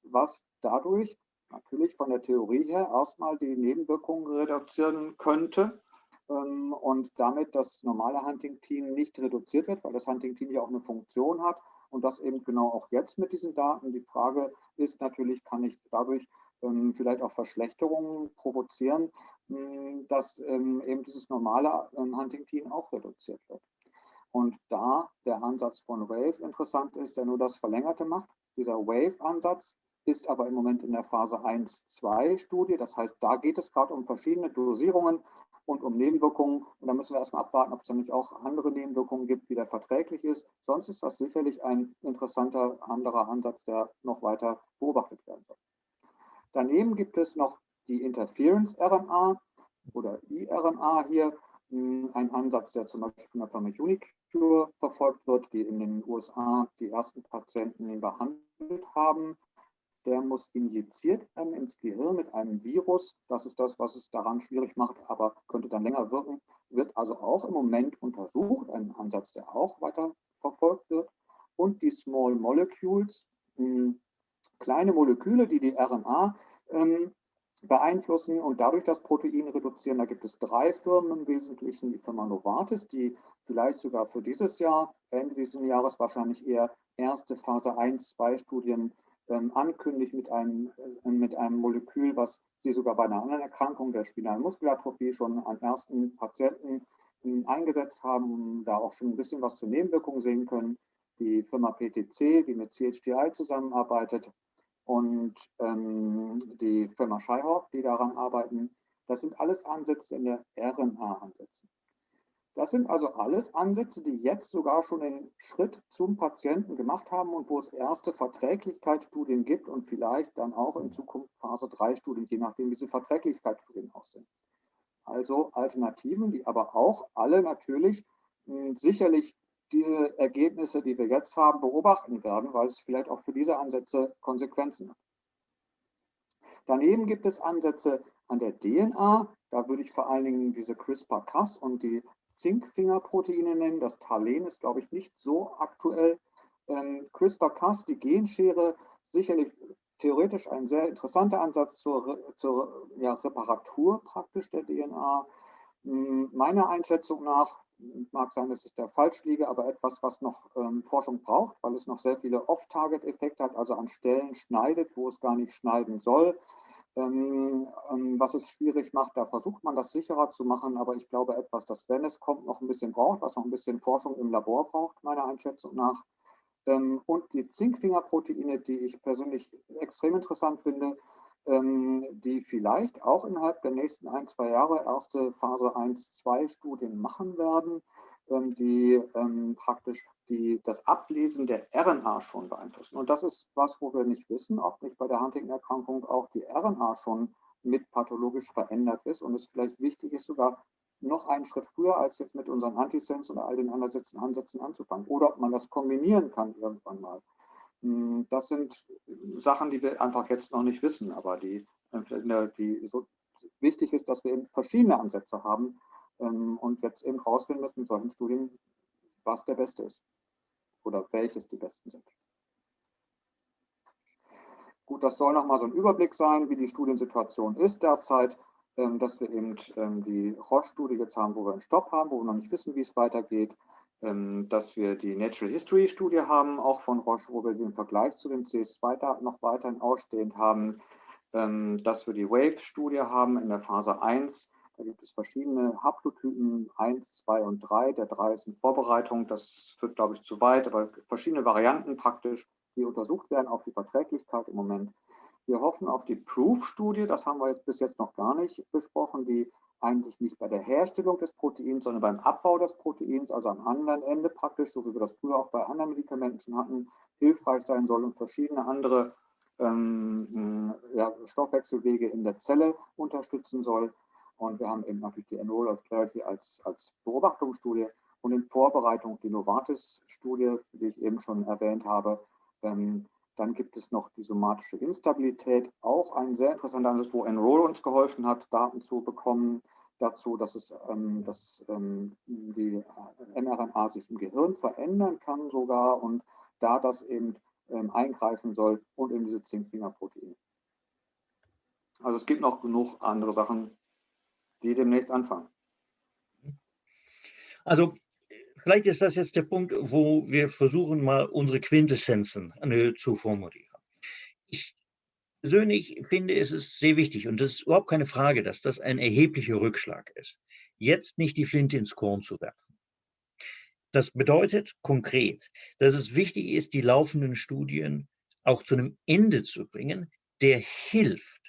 was dadurch natürlich von der Theorie her erstmal die Nebenwirkungen reduzieren könnte ähm, und damit das normale Hunting-Team nicht reduziert wird, weil das Hunting-Team ja auch eine Funktion hat und das eben genau auch jetzt mit diesen Daten. Die Frage ist natürlich, kann ich dadurch ähm, vielleicht auch Verschlechterungen provozieren, hm, dass ähm, eben dieses normale ähm, Hunting-Team auch reduziert wird. Und da der Ansatz von Wave interessant ist, der nur das Verlängerte macht, dieser Wave-Ansatz ist aber im Moment in der Phase 1-2-Studie. Das heißt, da geht es gerade um verschiedene Dosierungen und um Nebenwirkungen. Und da müssen wir erstmal abwarten, ob es nicht auch andere Nebenwirkungen gibt, wie der verträglich ist. Sonst ist das sicherlich ein interessanter anderer Ansatz, der noch weiter beobachtet werden soll. Daneben gibt es noch die Interference-RNA oder iRNA hier, hm, ein Ansatz, der zum Beispiel von der Firma Unicure verfolgt wird, die in den USA die ersten Patienten behandelt haben. Der muss injiziert werden ins Gehirn mit einem Virus. Das ist das, was es daran schwierig macht, aber könnte dann länger wirken. Wird also auch im Moment untersucht, ein Ansatz, der auch weiter verfolgt wird. Und die Small Molecules, hm, kleine Moleküle, die die RNA ähm, beeinflussen und dadurch das Protein reduzieren. Da gibt es drei Firmen im Wesentlichen, die Firma Novartis, die vielleicht sogar für dieses Jahr, Ende dieses Jahres wahrscheinlich eher erste Phase 1, 2 Studien ähm, ankündigt mit einem, äh, mit einem Molekül, was sie sogar bei einer anderen Erkrankung der spinalen Muskelatrophie schon an ersten Patienten äh, eingesetzt haben, da auch schon ein bisschen was zur Nebenwirkung sehen können. Die Firma PTC, die mit CHDI zusammenarbeitet, und ähm, die Firma Scheihorf, die daran arbeiten. Das sind alles Ansätze in der RNA-Ansätze. Das sind also alles Ansätze, die jetzt sogar schon den Schritt zum Patienten gemacht haben und wo es erste Verträglichkeitsstudien gibt und vielleicht dann auch in Zukunft Phase 3 Studien, je nachdem, wie diese Verträglichkeitsstudien aussehen. Also Alternativen, die aber auch alle natürlich mh, hm, sicherlich diese Ergebnisse, die wir jetzt haben, beobachten werden, weil es vielleicht auch für diese Ansätze Konsequenzen hat. Daneben gibt es Ansätze an der DNA. Da würde ich vor allen Dingen diese CRISPR-Cas und die Zinkfingerproteine nennen. Das Talen ist, glaube ich, nicht so aktuell. Ähm, CRISPR-Cas, die Genschere, sicherlich theoretisch ein sehr interessanter Ansatz zur, zur ja, Reparatur praktisch der DNA. Hm, meiner Einschätzung nach mag sein, dass ich da falsch liege, aber etwas, was noch ähm, Forschung braucht, weil es noch sehr viele Off-Target-Effekte hat, also an Stellen schneidet, wo es gar nicht schneiden soll. Ähm, ähm, was es schwierig macht, da versucht man das sicherer zu machen, aber ich glaube etwas, das, wenn es kommt, noch ein bisschen braucht, was noch ein bisschen Forschung im Labor braucht, meiner Einschätzung nach. Ähm, und die Zinkfingerproteine, die ich persönlich extrem interessant finde, ähm, die vielleicht auch innerhalb der nächsten ein, zwei Jahre erste Phase 1, 2 Studien machen werden, die ähm, praktisch die, das Ablesen der RNA schon beeinflussen. Und das ist was, wo wir nicht wissen, ob nicht bei der Huntington-Erkrankung auch die RNA schon mit pathologisch verändert ist und es vielleicht wichtig ist, sogar noch einen Schritt früher als jetzt mit unseren Antisens oder all den Ansätzen, Ansätzen anzufangen. Oder ob man das kombinieren kann irgendwann mal. Hm, das sind Sachen, die wir einfach jetzt noch nicht wissen, aber die, äh, die so wichtig ist, dass wir eben verschiedene Ansätze haben ähm, und jetzt eben rausfinden müssen mit solchen Studien, was der beste ist oder welches die besten sind. Gut, das soll nochmal so ein Überblick sein, wie die Studiensituation ist derzeit, ähm, dass wir eben ähm, die Roche-Studie jetzt haben, wo wir einen Stopp haben, wo wir noch nicht wissen, wie es weitergeht ähm, dass wir die Natural History Studie haben, auch von Roche, wo wir den Vergleich zu den CS2-Daten noch weiterhin ausstehend haben, ähm, dass wir die Wave-Studie haben in der Phase 1. Da gibt es verschiedene Haplotypen 1, 2 und 3. Der 3 ist in Vorbereitung, das führt, glaube ich, zu weit, aber verschiedene Varianten praktisch die untersucht werden auf die Verträglichkeit im Moment. Wir hoffen auf die Proof-Studie, das haben wir jetzt bis jetzt noch gar nicht besprochen, die eigentlich nicht bei der Herstellung des Proteins, sondern beim Abbau des Proteins, also am anderen Ende praktisch, so wie wir das früher auch bei anderen Medikamenten schon hatten, hilfreich sein soll und verschiedene andere ähm, ja, Stoffwechselwege in der Zelle unterstützen soll. Und wir haben eben natürlich die Enroll of Clarity als, als Beobachtungsstudie und in Vorbereitung die Novartis-Studie, die ich eben schon erwähnt habe. Ähm, dann gibt es noch die somatische Instabilität, auch ein sehr interessanter Ansatz, wo Enroll uns geholfen hat, Daten zu bekommen dazu, dass, es, ähm, dass ähm, die mRNA sich im Gehirn verändern kann sogar und da das eben ähm, eingreifen soll und eben diese Zinkfingerproteine. Also es gibt noch genug andere Sachen, die demnächst anfangen. Also vielleicht ist das jetzt der Punkt, wo wir versuchen, mal unsere Quintessenzen zu formulieren. Ich persönlich finde, es ist sehr wichtig und es ist überhaupt keine Frage, dass das ein erheblicher Rückschlag ist, jetzt nicht die Flinte ins Korn zu werfen. Das bedeutet konkret, dass es wichtig ist, die laufenden Studien auch zu einem Ende zu bringen, der hilft,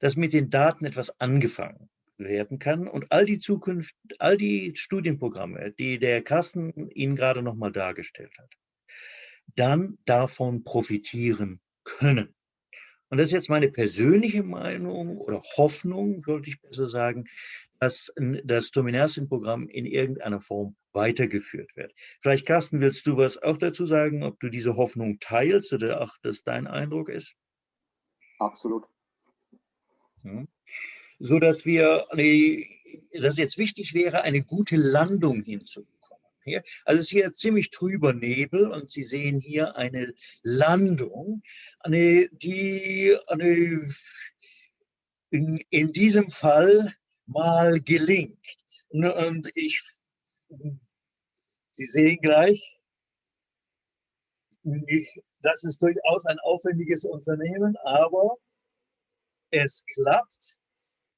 dass mit den Daten etwas angefangen werden kann und all die Zukunft, all die Studienprogramme, die der Carsten Ihnen gerade noch mal dargestellt hat, dann davon profitieren können. Und das ist jetzt meine persönliche Meinung oder Hoffnung, sollte ich besser sagen, dass das Dominarsin-Programm in irgendeiner Form weitergeführt wird. Vielleicht, Carsten, willst du was auch dazu sagen, ob du diese Hoffnung teilst oder auch das dein Eindruck ist? Absolut. Ja so dass wir, dass jetzt wichtig wäre, eine gute Landung hinzubekommen. Also es ist hier ziemlich trüber Nebel und Sie sehen hier eine Landung, die in, in diesem Fall mal gelingt. Und ich, Sie sehen gleich, das ist durchaus ein aufwendiges Unternehmen, aber es klappt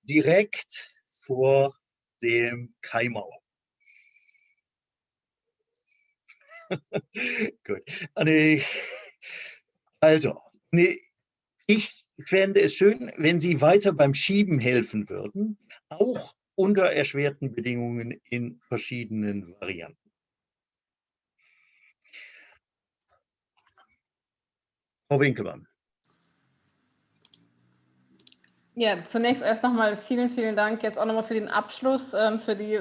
direkt vor dem Kaimauer. Gut. Also, ich fände es schön, wenn Sie weiter beim Schieben helfen würden, auch unter erschwerten Bedingungen in verschiedenen Varianten. Frau Winkelmann. Ja, zunächst erst nochmal vielen, vielen Dank jetzt auch nochmal für den Abschluss, ähm, für die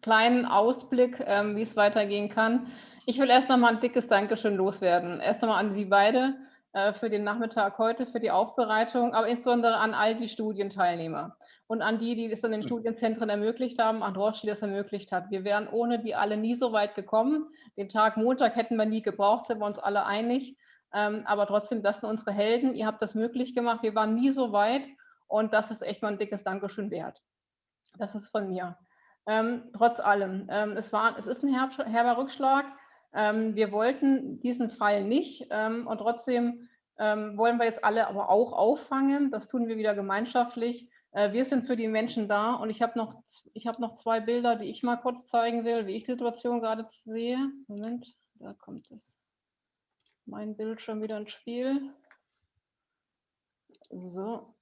kleinen Ausblick, ähm, wie es weitergehen kann. Ich will erst nochmal ein dickes Dankeschön loswerden. Erst nochmal an Sie beide äh, für den Nachmittag heute, für die Aufbereitung, aber insbesondere an all die Studienteilnehmer und an die, die es in den hm. Studienzentren ermöglicht haben, an Roche, die das ermöglicht hat. Wir wären ohne die alle nie so weit gekommen. Den Tag Montag hätten wir nie gebraucht, sind wir uns alle einig. Ähm, aber trotzdem, das sind unsere Helden. Ihr habt das möglich gemacht. Wir waren nie so weit und das ist echt mal ein dickes Dankeschön wert. Das ist von mir. Ähm, trotz allem, ähm, es, war, es ist ein herb, herber Rückschlag. Ähm, wir wollten diesen Fall nicht ähm, und trotzdem ähm, wollen wir jetzt alle aber auch auffangen. Das tun wir wieder gemeinschaftlich. Äh, wir sind für die Menschen da und ich habe noch, hab noch zwei Bilder, die ich mal kurz zeigen will, wie ich die Situation gerade sehe. Moment, da kommt es mein Bildschirm wieder ins Spiel. So,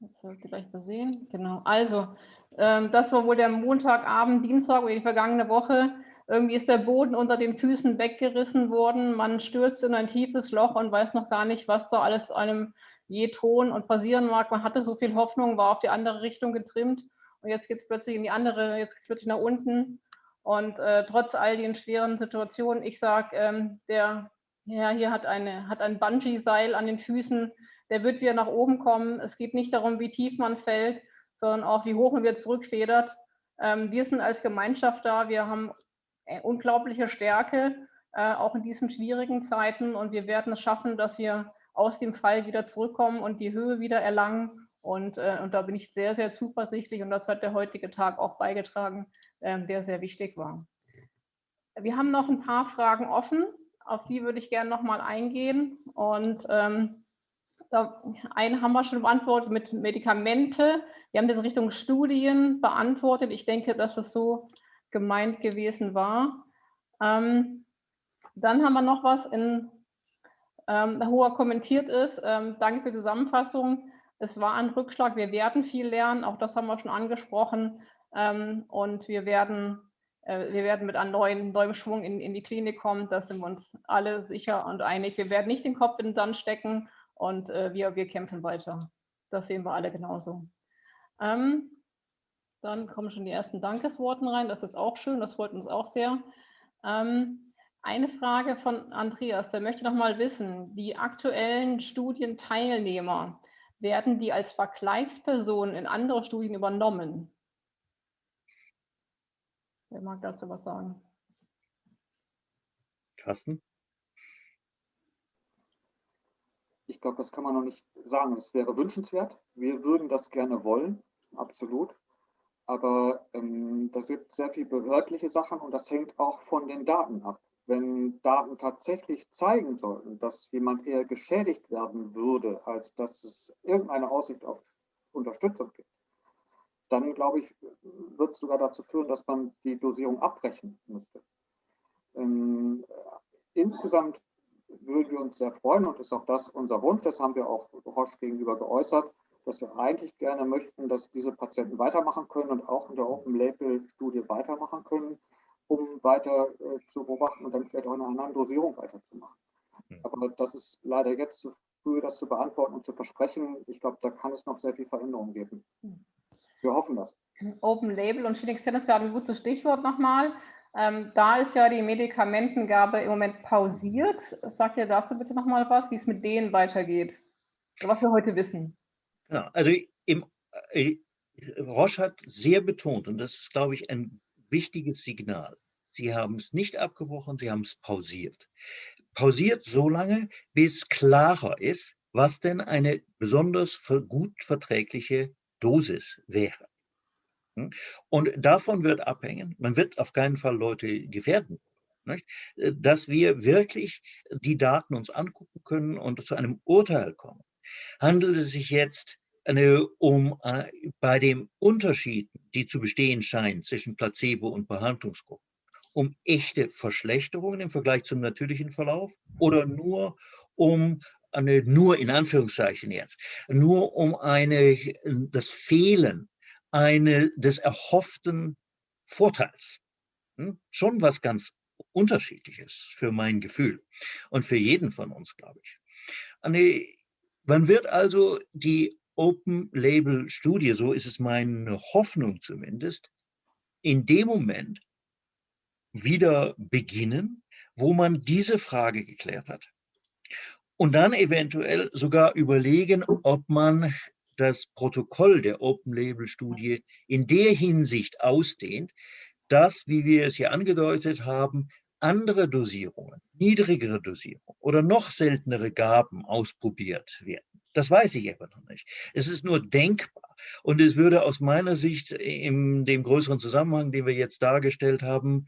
jetzt sollt ihr gleich mal sehen. Genau, also ähm, das war wohl der Montagabend, Dienstag oder die vergangene Woche. Irgendwie ist der Boden unter den Füßen weggerissen worden. Man stürzt in ein tiefes Loch und weiß noch gar nicht, was da alles einem je tun und passieren mag. Man hatte so viel Hoffnung, war auf die andere Richtung getrimmt und jetzt geht es plötzlich in die andere, jetzt geht es plötzlich nach unten. Und äh, trotz all den schweren Situationen, ich sage, ähm, der ja, hier hat, eine, hat ein Bungee-Seil an den Füßen. Der wird wieder nach oben kommen. Es geht nicht darum, wie tief man fällt, sondern auch, wie hoch man wieder zurückfedert. Ähm, wir sind als Gemeinschaft da. Wir haben äh, unglaubliche Stärke, äh, auch in diesen schwierigen Zeiten. Und wir werden es schaffen, dass wir aus dem Fall wieder zurückkommen und die Höhe wieder erlangen. Und, äh, und da bin ich sehr, sehr zuversichtlich. Und das hat der heutige Tag auch beigetragen, äh, der sehr wichtig war. Wir haben noch ein paar Fragen offen. Auf die würde ich gerne nochmal eingehen. Und ähm, einen haben wir schon beantwortet mit Medikamente. Wir haben das Richtung Studien beantwortet. Ich denke, dass es so gemeint gewesen war. Ähm, dann haben wir noch was in Ähm, Hoher kommentiert ist, ähm, danke für die Zusammenfassung. Es war ein Rückschlag, wir werden viel lernen, auch das haben wir schon angesprochen. Ähm, und wir werden, wir werden mit einem neuen, neuem Schwung in, in die Klinik kommen, da sind wir uns alle sicher und einig. Wir werden nicht den Kopf in den Sand stecken und äh, wir, wir kämpfen weiter. Das sehen wir alle genauso. Ähm, dann kommen schon die ersten Dankesworten rein. Das ist auch schön, das freut uns auch sehr. Ähm, eine Frage von Andreas, der möchte noch mal wissen, die aktuellen Studienteilnehmer, werden die als Vergleichspersonen in andere Studien übernommen? Wer mag dazu was sagen? Carsten? Ich glaube, das kann man noch nicht sagen. Es wäre wünschenswert. Wir würden das gerne wollen, absolut. Aber ähm, da gibt sehr viele behördliche Sachen und das hängt auch von den Daten ab. Wenn Daten tatsächlich zeigen sollten, dass jemand eher geschädigt werden würde, als dass es irgendeine Aussicht auf Unterstützung gibt, dann glaube ich, wird es sogar dazu führen, dass man die Dosierung abbrechen müsste. Ähm, insgesamt würden wir uns sehr freuen und ist auch das unser Wunsch, das haben wir auch Roche gegenüber geäußert, dass wir eigentlich gerne möchten, dass diese Patienten weitermachen können und auch in der Open-Label-Studie weitermachen können, um weiter äh, zu beobachten und dann vielleicht auch in einer anderen Dosierung weiterzumachen. Mhm. Aber das ist leider jetzt zu früh, das zu beantworten und zu versprechen. Ich glaube, da kann es noch sehr viel Veränderung geben. Wir hoffen das. Open Label und Phoenix Tennis gerade ein gutes Stichwort nochmal. Ähm, da ist ja die Medikamentengabe im Moment pausiert. Sag ihr dazu bitte nochmal was, wie es mit denen weitergeht, was wir heute wissen. Genau, also im, äh, Roche hat sehr betont, und das ist, glaube ich, ein wichtiges Signal. Sie haben es nicht abgebrochen, Sie haben es pausiert. Pausiert so lange, bis klarer ist, was denn eine besonders gut verträgliche Dosis wäre. Hm? Und davon wird abhängen, man wird auf keinen Fall Leute gefährden, nicht? Äh, dass wir wirklich die Daten uns angucken können und zu einem Urteil kommen. Handelt es sich jetzt eine, um äh, bei dem Unterschied, die zu bestehen scheinen zwischen Placebo und Behandlungsgruppen, um echte Verschlechterungen im Vergleich zum natürlichen Verlauf oder nur um eine, nur in Anführungszeichen jetzt, nur um eine, das Fehlen eine, des erhofften Vorteils. Hm? Schon was ganz Unterschiedliches für mein Gefühl und für jeden von uns, glaube ich. Eine, man wird also die Open-Label-Studie, so ist es meine Hoffnung zumindest, in dem Moment wieder beginnen, wo man diese Frage geklärt hat. Und dann eventuell sogar überlegen, ob man das Protokoll der Open-Label-Studie in der Hinsicht ausdehnt, dass, wie wir es hier angedeutet haben, andere Dosierungen, niedrigere Dosierungen oder noch seltenere Gaben ausprobiert werden. Das weiß ich aber noch nicht. Es ist nur denkbar. Und es würde aus meiner Sicht in dem größeren Zusammenhang, den wir jetzt dargestellt haben,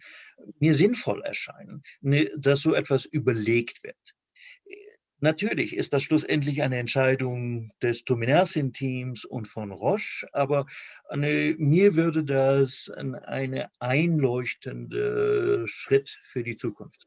mir sinnvoll erscheinen, ne, dass so etwas überlegt wird. Natürlich ist das schlussendlich eine Entscheidung des Tominersin-Teams und von Roche, aber eine, mir würde das eine einleuchtende Schritt für die Zukunft.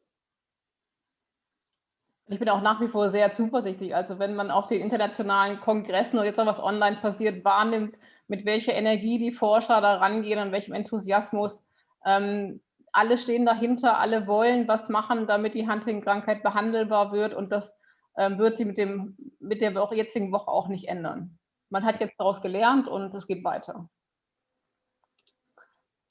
Ich bin auch nach wie vor sehr zuversichtlich. Also wenn man auf den internationalen Kongressen oder jetzt auch was online passiert, wahrnimmt, mit welcher Energie die Forscher da rangehen und welchem Enthusiasmus. Ähm, alle stehen dahinter, alle wollen was machen, damit die Huntington-Krankheit behandelbar wird und das wird sie mit, dem, mit der jetzigen Woche auch nicht ändern. Man hat jetzt daraus gelernt und es geht weiter.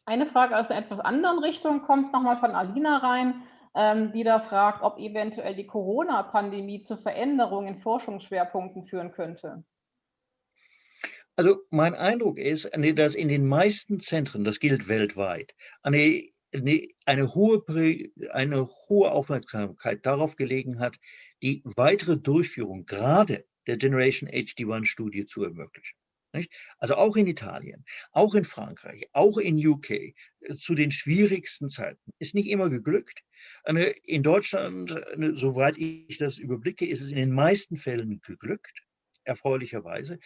Eine Frage aus einer etwas anderen Richtung kommt nochmal von Alina rein, ähm, die da fragt, ob eventuell die Corona-Pandemie zu Veränderungen in Forschungsschwerpunkten führen könnte. Also mein Eindruck ist, dass in den meisten Zentren, das gilt weltweit, eine, eine, hohe, eine hohe Aufmerksamkeit darauf gelegen hat, die weitere Durchführung gerade der Generation HD1-Studie zu ermöglichen. Nicht? Also auch in Italien, auch in Frankreich, auch in UK, äh, zu den schwierigsten Zeiten. Ist nicht immer geglückt. In Deutschland, soweit ich das überblicke, ist es in den meisten Fällen geglückt, erfreulicherweise,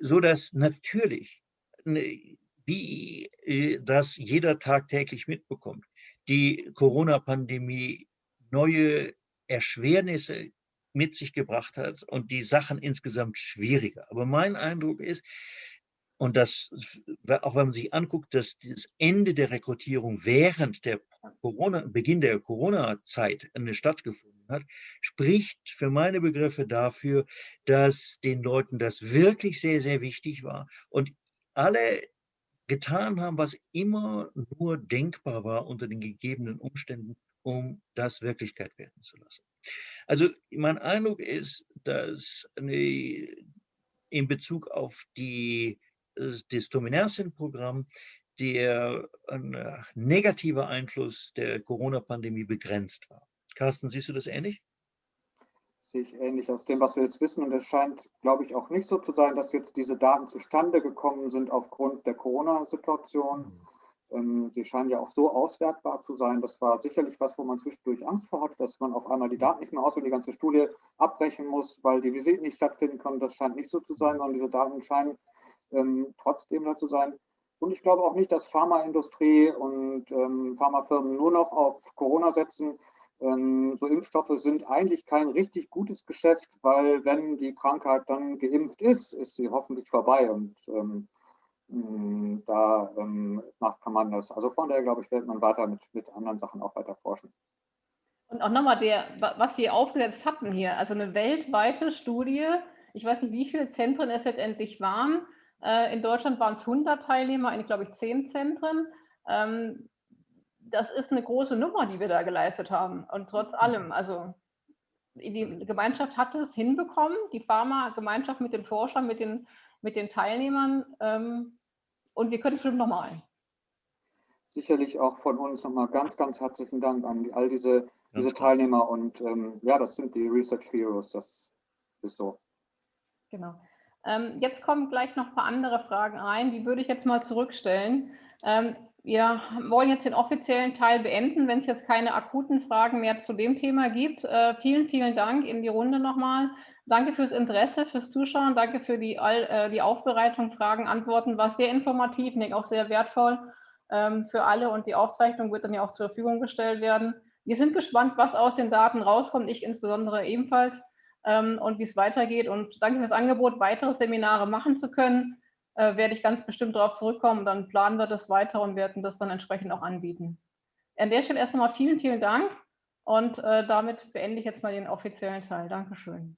so dass natürlich wie äh, das jeder tagtäglich mitbekommt, die Corona-Pandemie neue Erschwernisse mit sich gebracht hat und die Sachen insgesamt schwieriger. Aber mein Eindruck ist, und das, auch wenn man sich anguckt, dass das Ende der Rekrutierung während der Corona, Beginn der Corona-Zeit stattgefunden hat, spricht für meine Begriffe dafür, dass den Leuten das wirklich sehr, sehr wichtig war und alle getan haben, was immer nur denkbar war unter den gegebenen Umständen, um das Wirklichkeit werden zu lassen. Also mein Eindruck ist, dass eine, in Bezug auf die, das Dominanzien-Programm der negative Einfluss der Corona-Pandemie begrenzt war. Carsten, siehst du das ähnlich? Sehe ich ähnlich aus dem, was wir jetzt wissen. Und es scheint, glaube ich, auch nicht so zu sein, dass jetzt diese Daten zustande gekommen sind aufgrund der Corona-Situation. Mhm ähm, sie scheinen ja auch so auswertbar zu sein. Das war sicherlich was, wo man zwischendurch Angst vor hat, dass man auf einmal die Daten nicht mehr aus und die ganze Studie abbrechen muss, weil die Visiten nicht stattfinden können. Das scheint nicht so zu sein, sondern diese Daten scheinen ähm, trotzdem da zu sein. Und ich glaube auch nicht, dass Pharmaindustrie und ähm, Pharmafirmen nur noch auf Corona setzen. Ähm, so Impfstoffe sind eigentlich kein richtig gutes Geschäft, weil wenn die Krankheit dann geimpft ist, ist sie hoffentlich vorbei. Und ähm, hm, da ähm, kann man das. Also von daher, glaube ich, wird man weiter mit, mit anderen Sachen auch weiter forschen. Und auch nochmal, der, was wir aufgesetzt hatten hier, also eine weltweite Studie, ich weiß nicht, wie viele Zentren es letztendlich waren. Äh, in Deutschland waren es 100 Teilnehmer, in, glaube ich, 10 Zentren. Ähm, das ist eine große Nummer, die wir da geleistet haben. Und trotz allem, also die Gemeinschaft hat es hinbekommen, die Pharma-Gemeinschaft mit den Forschern, mit den mit den Teilnehmern ähm, und wir können es bestimmt nochmal. Sicherlich auch von uns nochmal ganz, ganz herzlichen Dank an all diese, diese Teilnehmer und ähm, ja, das sind die Research Heroes, das ist so. Genau. Ähm, jetzt kommen gleich noch ein paar andere Fragen rein, die würde ich jetzt mal zurückstellen. Ähm, wir wollen jetzt den offiziellen Teil beenden, wenn es jetzt keine akuten Fragen mehr zu dem Thema gibt. Äh, vielen, vielen Dank in die Runde nochmal. Danke fürs Interesse, fürs Zuschauen, danke für die, äh, die Aufbereitung, Fragen, Antworten. War sehr informativ, und auch sehr wertvoll ähm, für alle und die Aufzeichnung wird dann ja auch zur Verfügung gestellt werden. Wir sind gespannt, was aus den Daten rauskommt, ich insbesondere ebenfalls ähm, und wie es weitergeht. Und danke für das Angebot, weitere Seminare machen zu können. Äh, werde ich ganz bestimmt darauf zurückkommen. Dann planen wir das weiter und werden das dann entsprechend auch anbieten. An der Stelle erst einmal vielen, vielen Dank und äh, damit beende ich jetzt mal den offiziellen Teil. Dankeschön.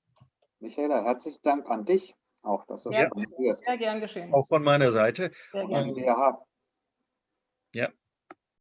Michaela, herzlichen Dank an dich auch, dass du ja, sehr gern geschehen. Auch von meiner Seite. Sehr gerne. Ja. ja.